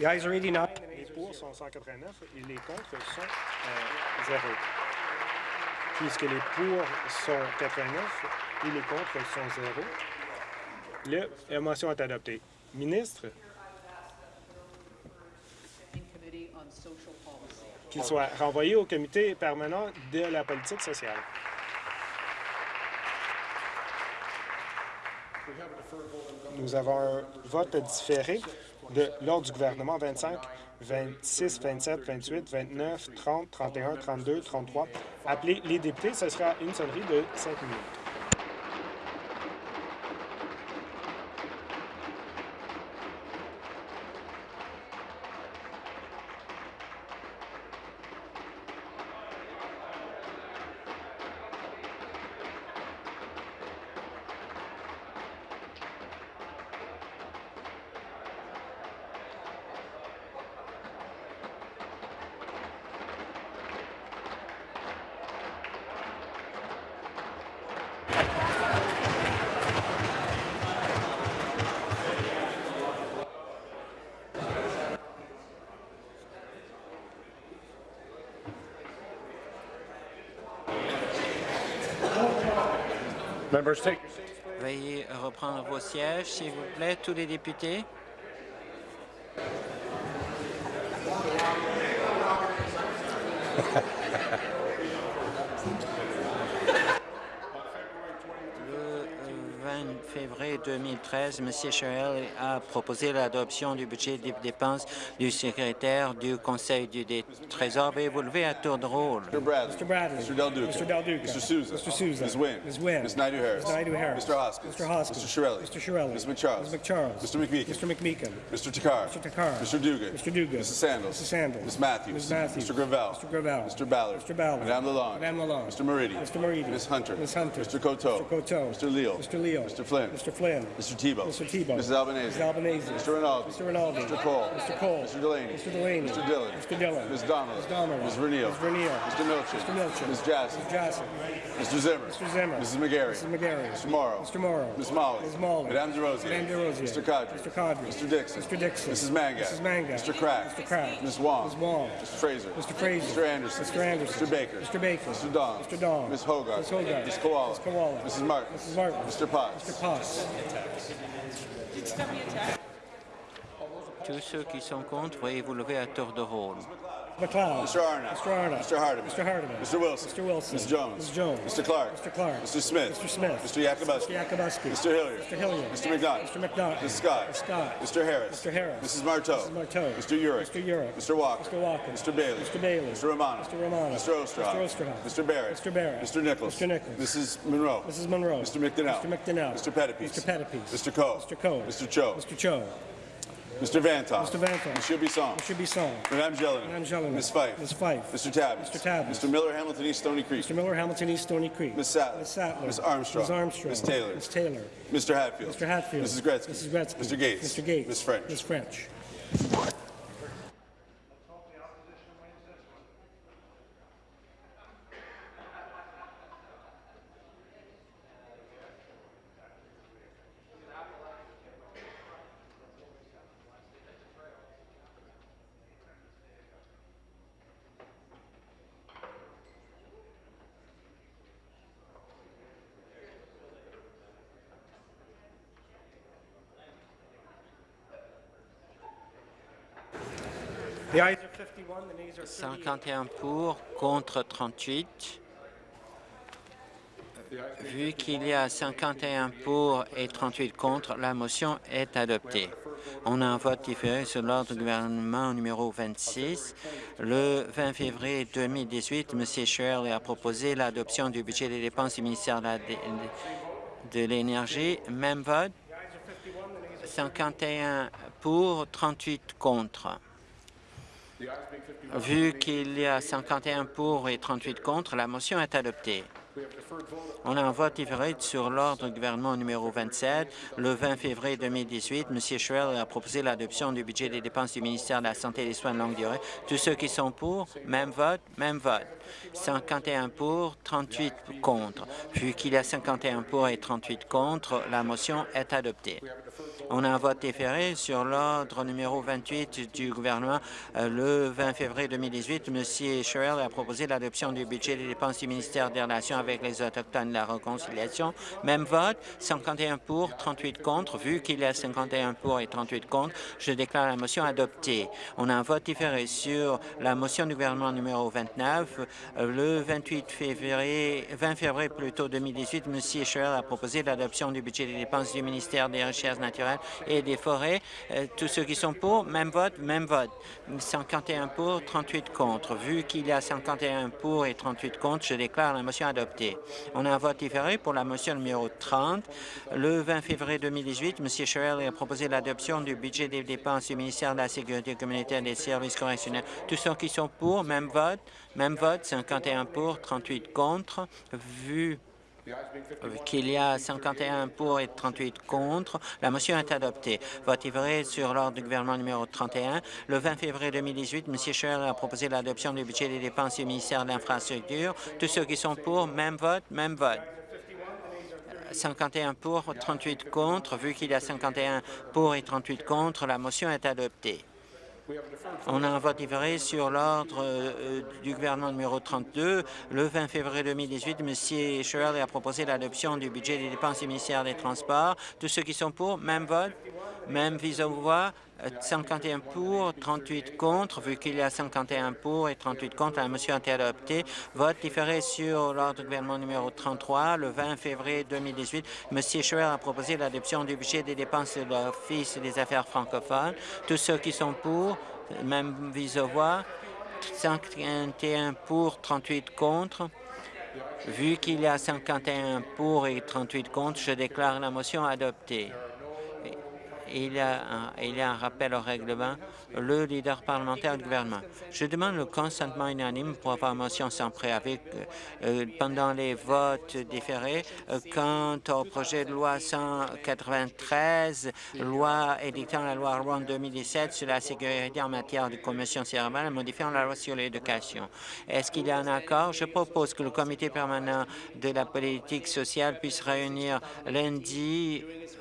The ayes are 89. Les pour sont 189 et les contre sont euh, 0. Puisque les pour sont 89 et les contre sont 0, le, la motion est adoptée. Ministre, qu'il soit renvoyé au comité permanent de la politique sociale. Nous avons un vote différé de l'ordre du gouvernement 25, 26, 27, 28, 29, 30, 31, 32, 33. Appelez les députés, ce sera une sonnerie de 5 minutes. Veuillez reprendre vos sièges, s'il vous plaît, tous les députés. Le février 2013, M. Sherrill a proposé l'adoption du budget des dépenses du secrétaire du Conseil du Trésor. Veuillez-vous lever à tour de rôle? Mr. Bradley. Mr. Bradley. Mr. Del Duca. Mr. Del Duca. Mr. Souza. Mr. Souza. Ms. Wynne. Ms. Wynne. Ms. Naidu-Harris. Ms. Naidu-Harris. Mr. Hoskins. Mr. Hoskins. Mr. Shirelli. Mr. Shirelli. Ms. McCharles. Ms. McCharles. Mr. McMeekin. Mr. McMeekin. Mr. Takar. Mr. Takar. Mr. Dugan. Mr. Dugan. Mrs. Sandals. Mrs. Sandals. Ms. Matthews. Ms. Matthews. Mr. Gravel. Mr. Gravel. Mr. Ballard. Mr. Ballard. Madame Lalonde. Madame Lalonde. Mr. Moridi. Mr. Moridi. Ms. Hunter. Ms. Hunter. Mr. Coteau. Mr. Coteau. Mr. Leal. Mr. Leal. Mr. Flynn. Mr. Flynn. Mr. Tebow. Mr. Tebow. Mrs. Albanese. Mrs. Albanese. Mr. Rinaldi. Mr. Rinaldi. Mr. Cole. Mr. Cole. Mr. Delaney. Mr. Delaney. Mr. Dillon. Mr. Dillon. Ms. Donnelly. Ms. Donnelly. Ms. Verneal. Ms. Verneal. Mr. Milchin. Mr. Milchin. Ms. Jassy. Ms. Jassy. Mr. Zimmer. Mr. Zimmer. Mrs. McGarry. Mrs. McGarry. Mr. Morrow. Mr. Morrow. Ms. Molly. Ms. Molly. Madame DeRosier. Madame DeRosier. Mr. Cadre. Mr. Cadre. Mr. Dixon. Mr. Dixon. Mrs. Manga. Mrs. Manga. Mr. Crack. Mr. Crack. Ms. Wong. Ms. Wong. Mr. Fraser. Mr. Fraser. Mr. Anderson. Mr. Anderson. Mr. Baker. Mr. Baker. Mr. Dong. Mr. Dong. Ms. Hogarth. Ms. Hogarth. Ms. Koala. Ms. Koala. Mrs. Martin. Mrs. Martin. Mr. Potts. Mr. Potts. Tous ceux qui sont contre, veuillez vous lever à tour de rôle. McLeod. Mr. Arnott. Mr. Arnott. Mr. Hardiman. Mr. Hardiman. Mr. Wilson. Mr. Wilson. Ms. Jones. Ms. Jones. Mr. Clark. Mr. Clark. Mr. Smith. Mr. Smith. Mr. Yakubuski. Mr. Yakubuski. Mr. Hilliard. Mr. Hilliard. Mr. McDonough. Mr. McDonough. Ms. Scott. Ms. Scott. Mr. Harris. Mr. Harris. Mrs. Marteau. Mrs. Marteau. Mr. Urick. Mr. Urick. Mr. Walker. Mr. Walker. Mr. Bailey. Mr. Bailey. Mr. Romano. Mr. Romano. Mr. Osterhoff. Mr. Osterhoff. Mr. Barrett. Mr. Barrett. Mr. Nichols. Mr. Nichols. Mrs. Monroe. Mrs. Monroe. Mr. McDonnell. Mr. McDonnell. Mr. Pettipies. Mr. Pettipies. Mr. Coe. Mr. Coe. Mr. Cho. Mr. Cho. Mr. Vantoff. Mr. Vantoff. Monsieur Bisson. Mr. Bisson. Madame Jelena. Madame Jelena. Ms. Fife. Ms. Fife. Mr. Tabbins. Mr. Tabbins. Mr. Miller, Hamilton East, Stony Creek. Mr. Miller, Hamilton East, Stony Creek. Ms. Sattler. Ms. Sattler. Ms. Armstrong. Ms. Armstrong. Ms. Taylor. Ms. Taylor. Mr. Hatfield. Mr. Hatfield. Mrs. Gretzky. Mrs. Gretzky. Mr. Gates. Mr. Gates. Ms. French. Ms. French. 51, the nays are 38. 51 pour, contre 38. Vu qu'il y a 51 pour et 38 contre, la motion est adoptée. On a un vote différé sur l'ordre du gouvernement numéro 26. Le 20 février 2018, M. Shirley a proposé l'adoption du budget des dépenses du ministère de l'Énergie. Même vote. 51 pour, 38 contre. Vu qu'il y a 51 pour et 38 contre, la motion est adoptée. On a un vote différé sur l'ordre du gouvernement numéro 27. Le 20 février 2018, M. Schwell a proposé l'adoption du budget des dépenses du ministère de la Santé et des Soins de longue durée. Tous ceux qui sont pour, même vote, même vote. 51 pour, 38 contre. Vu qu'il y a 51 pour et 38 contre, la motion est adoptée. On a un vote différé sur l'ordre numéro 28 du gouvernement. Euh, le 20 février 2018, M. Sherrill a proposé l'adoption du budget des dépenses du ministère des Relations avec les Autochtones et la réconciliation. Même vote, 51 pour, 38 contre. Vu qu'il y a 51 pour et 38 contre, je déclare la motion adoptée. On a un vote différé sur la motion du gouvernement numéro 29. Euh, le 28 février, 20 février plutôt 2018, M. Sherrill a proposé l'adoption du budget des dépenses du ministère des Recherches naturelles et des forêts. Euh, tous ceux qui sont pour, même vote, même vote. 51 pour, 38 contre. Vu qu'il y a 51 pour et 38 contre, je déclare la motion adoptée. On a un vote différé pour la motion numéro 30. Le 20 février 2018, M. Sherrill a proposé l'adoption du budget des dépenses du ministère de la Sécurité communautaire et des services correctionnels. Tous ceux qui sont pour, même vote, même vote, 51 pour, 38 contre. Vu qu'il y a 51 pour et 38 contre. La motion est adoptée. Vote vrai sur l'ordre du gouvernement numéro 31. Le 20 février 2018, M. Scheer a proposé l'adoption du budget des dépenses du ministère de l'Infrastructure. Tous ceux qui sont pour, même vote, même vote. 51 pour, 38 contre. Vu qu'il y a 51 pour et 38 contre, la motion est adoptée. On a un vote différé sur l'ordre euh, du gouvernement numéro 32. Le 20 février 2018, M. Shirley a proposé l'adoption du budget des dépenses du des Transports. Tous ceux qui sont pour, même vote, même vise au voix, 51 pour, 38 contre. Vu qu'il y a 51 pour et 38 contre, la motion a été adoptée. Vote différé sur l'ordre du gouvernement numéro 33. Le 20 février 2018, M. Schwer a proposé l'adoption du budget des dépenses de l'Office des affaires francophones. Tous ceux qui sont pour, même vis à voix, 51 pour, 38 contre. Vu qu'il y a 51 pour et 38 contre, je déclare la motion adoptée. Il y, a un, rappel au règlement. Le leader parlementaire du gouvernement. Je demande le consentement unanime pour avoir motion sans préavis euh, pendant les votes différés euh, quant au projet de loi 193, loi édictant la loi Rouen 2017 sur la sécurité en matière de commotion cérébrale et modifiant la loi sur l'éducation. Est-ce qu'il y a un accord? Je propose que le comité permanent de la politique sociale puisse réunir lundi euh,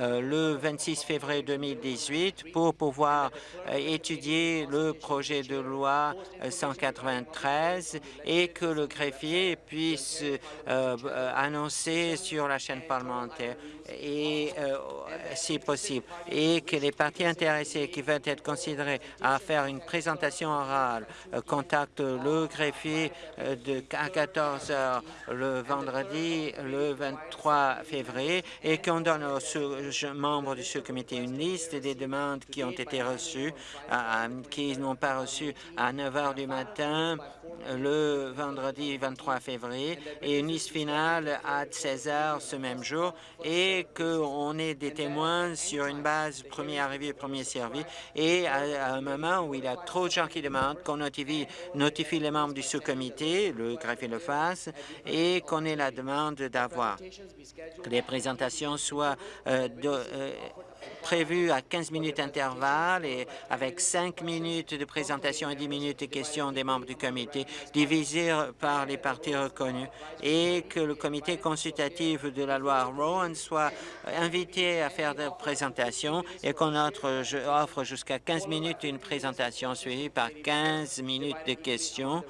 le 26 février 2018 pour pouvoir euh, étudier le projet de loi 193 et que le greffier puisse euh, annoncer sur la chaîne parlementaire et si possible, et que les partis intéressés qui veulent être considérés à faire une présentation orale contactent le greffier de, à 14 heures le vendredi, le 23 février, et qu'on donne au membres du sous-comité une liste des demandes qui ont été reçues, qui n'ont pas reçu à 9 heures du matin le vendredi 23 février et une liste finale à 16 heures ce même jour et qu'on ait des témoins sur une base premier arrivé, premier servi et à, un moment où il y a trop de gens qui demandent qu'on notifie, notifie les membres du sous-comité, le greffier le fasse, et qu'on ait la demande d'avoir. Que les présentations soient euh, de, euh, prévu à 15 minutes d'intervalle et avec 5 minutes de présentation et 10 minutes de questions des membres du comité, divisés par les partis reconnus, et que le comité consultatif de la loi Rowan soit invité à faire des présentations et qu'on offre jusqu'à 15 minutes une présentation suivie par 15 minutes de questions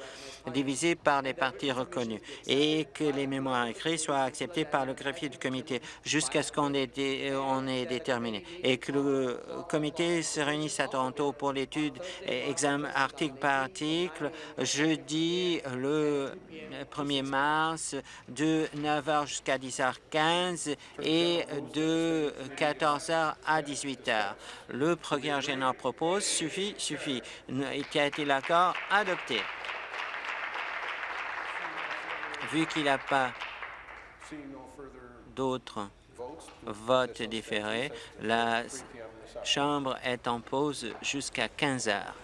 divisé par les partis reconnus et que les mémoires écrits soient acceptés par le greffier du comité jusqu'à ce qu'on ait, ait, déterminé et que le comité se réunisse à Toronto pour l'étude examen article par article jeudi le 1er mars de 9h jusqu'à 10h15 et de 14h à 18h. Le progrès général propose suffit, suffit. Qui a été l'accord adopté. Vu qu'il n'y a pas d'autres votes différés, la Chambre est en pause jusqu'à 15 heures.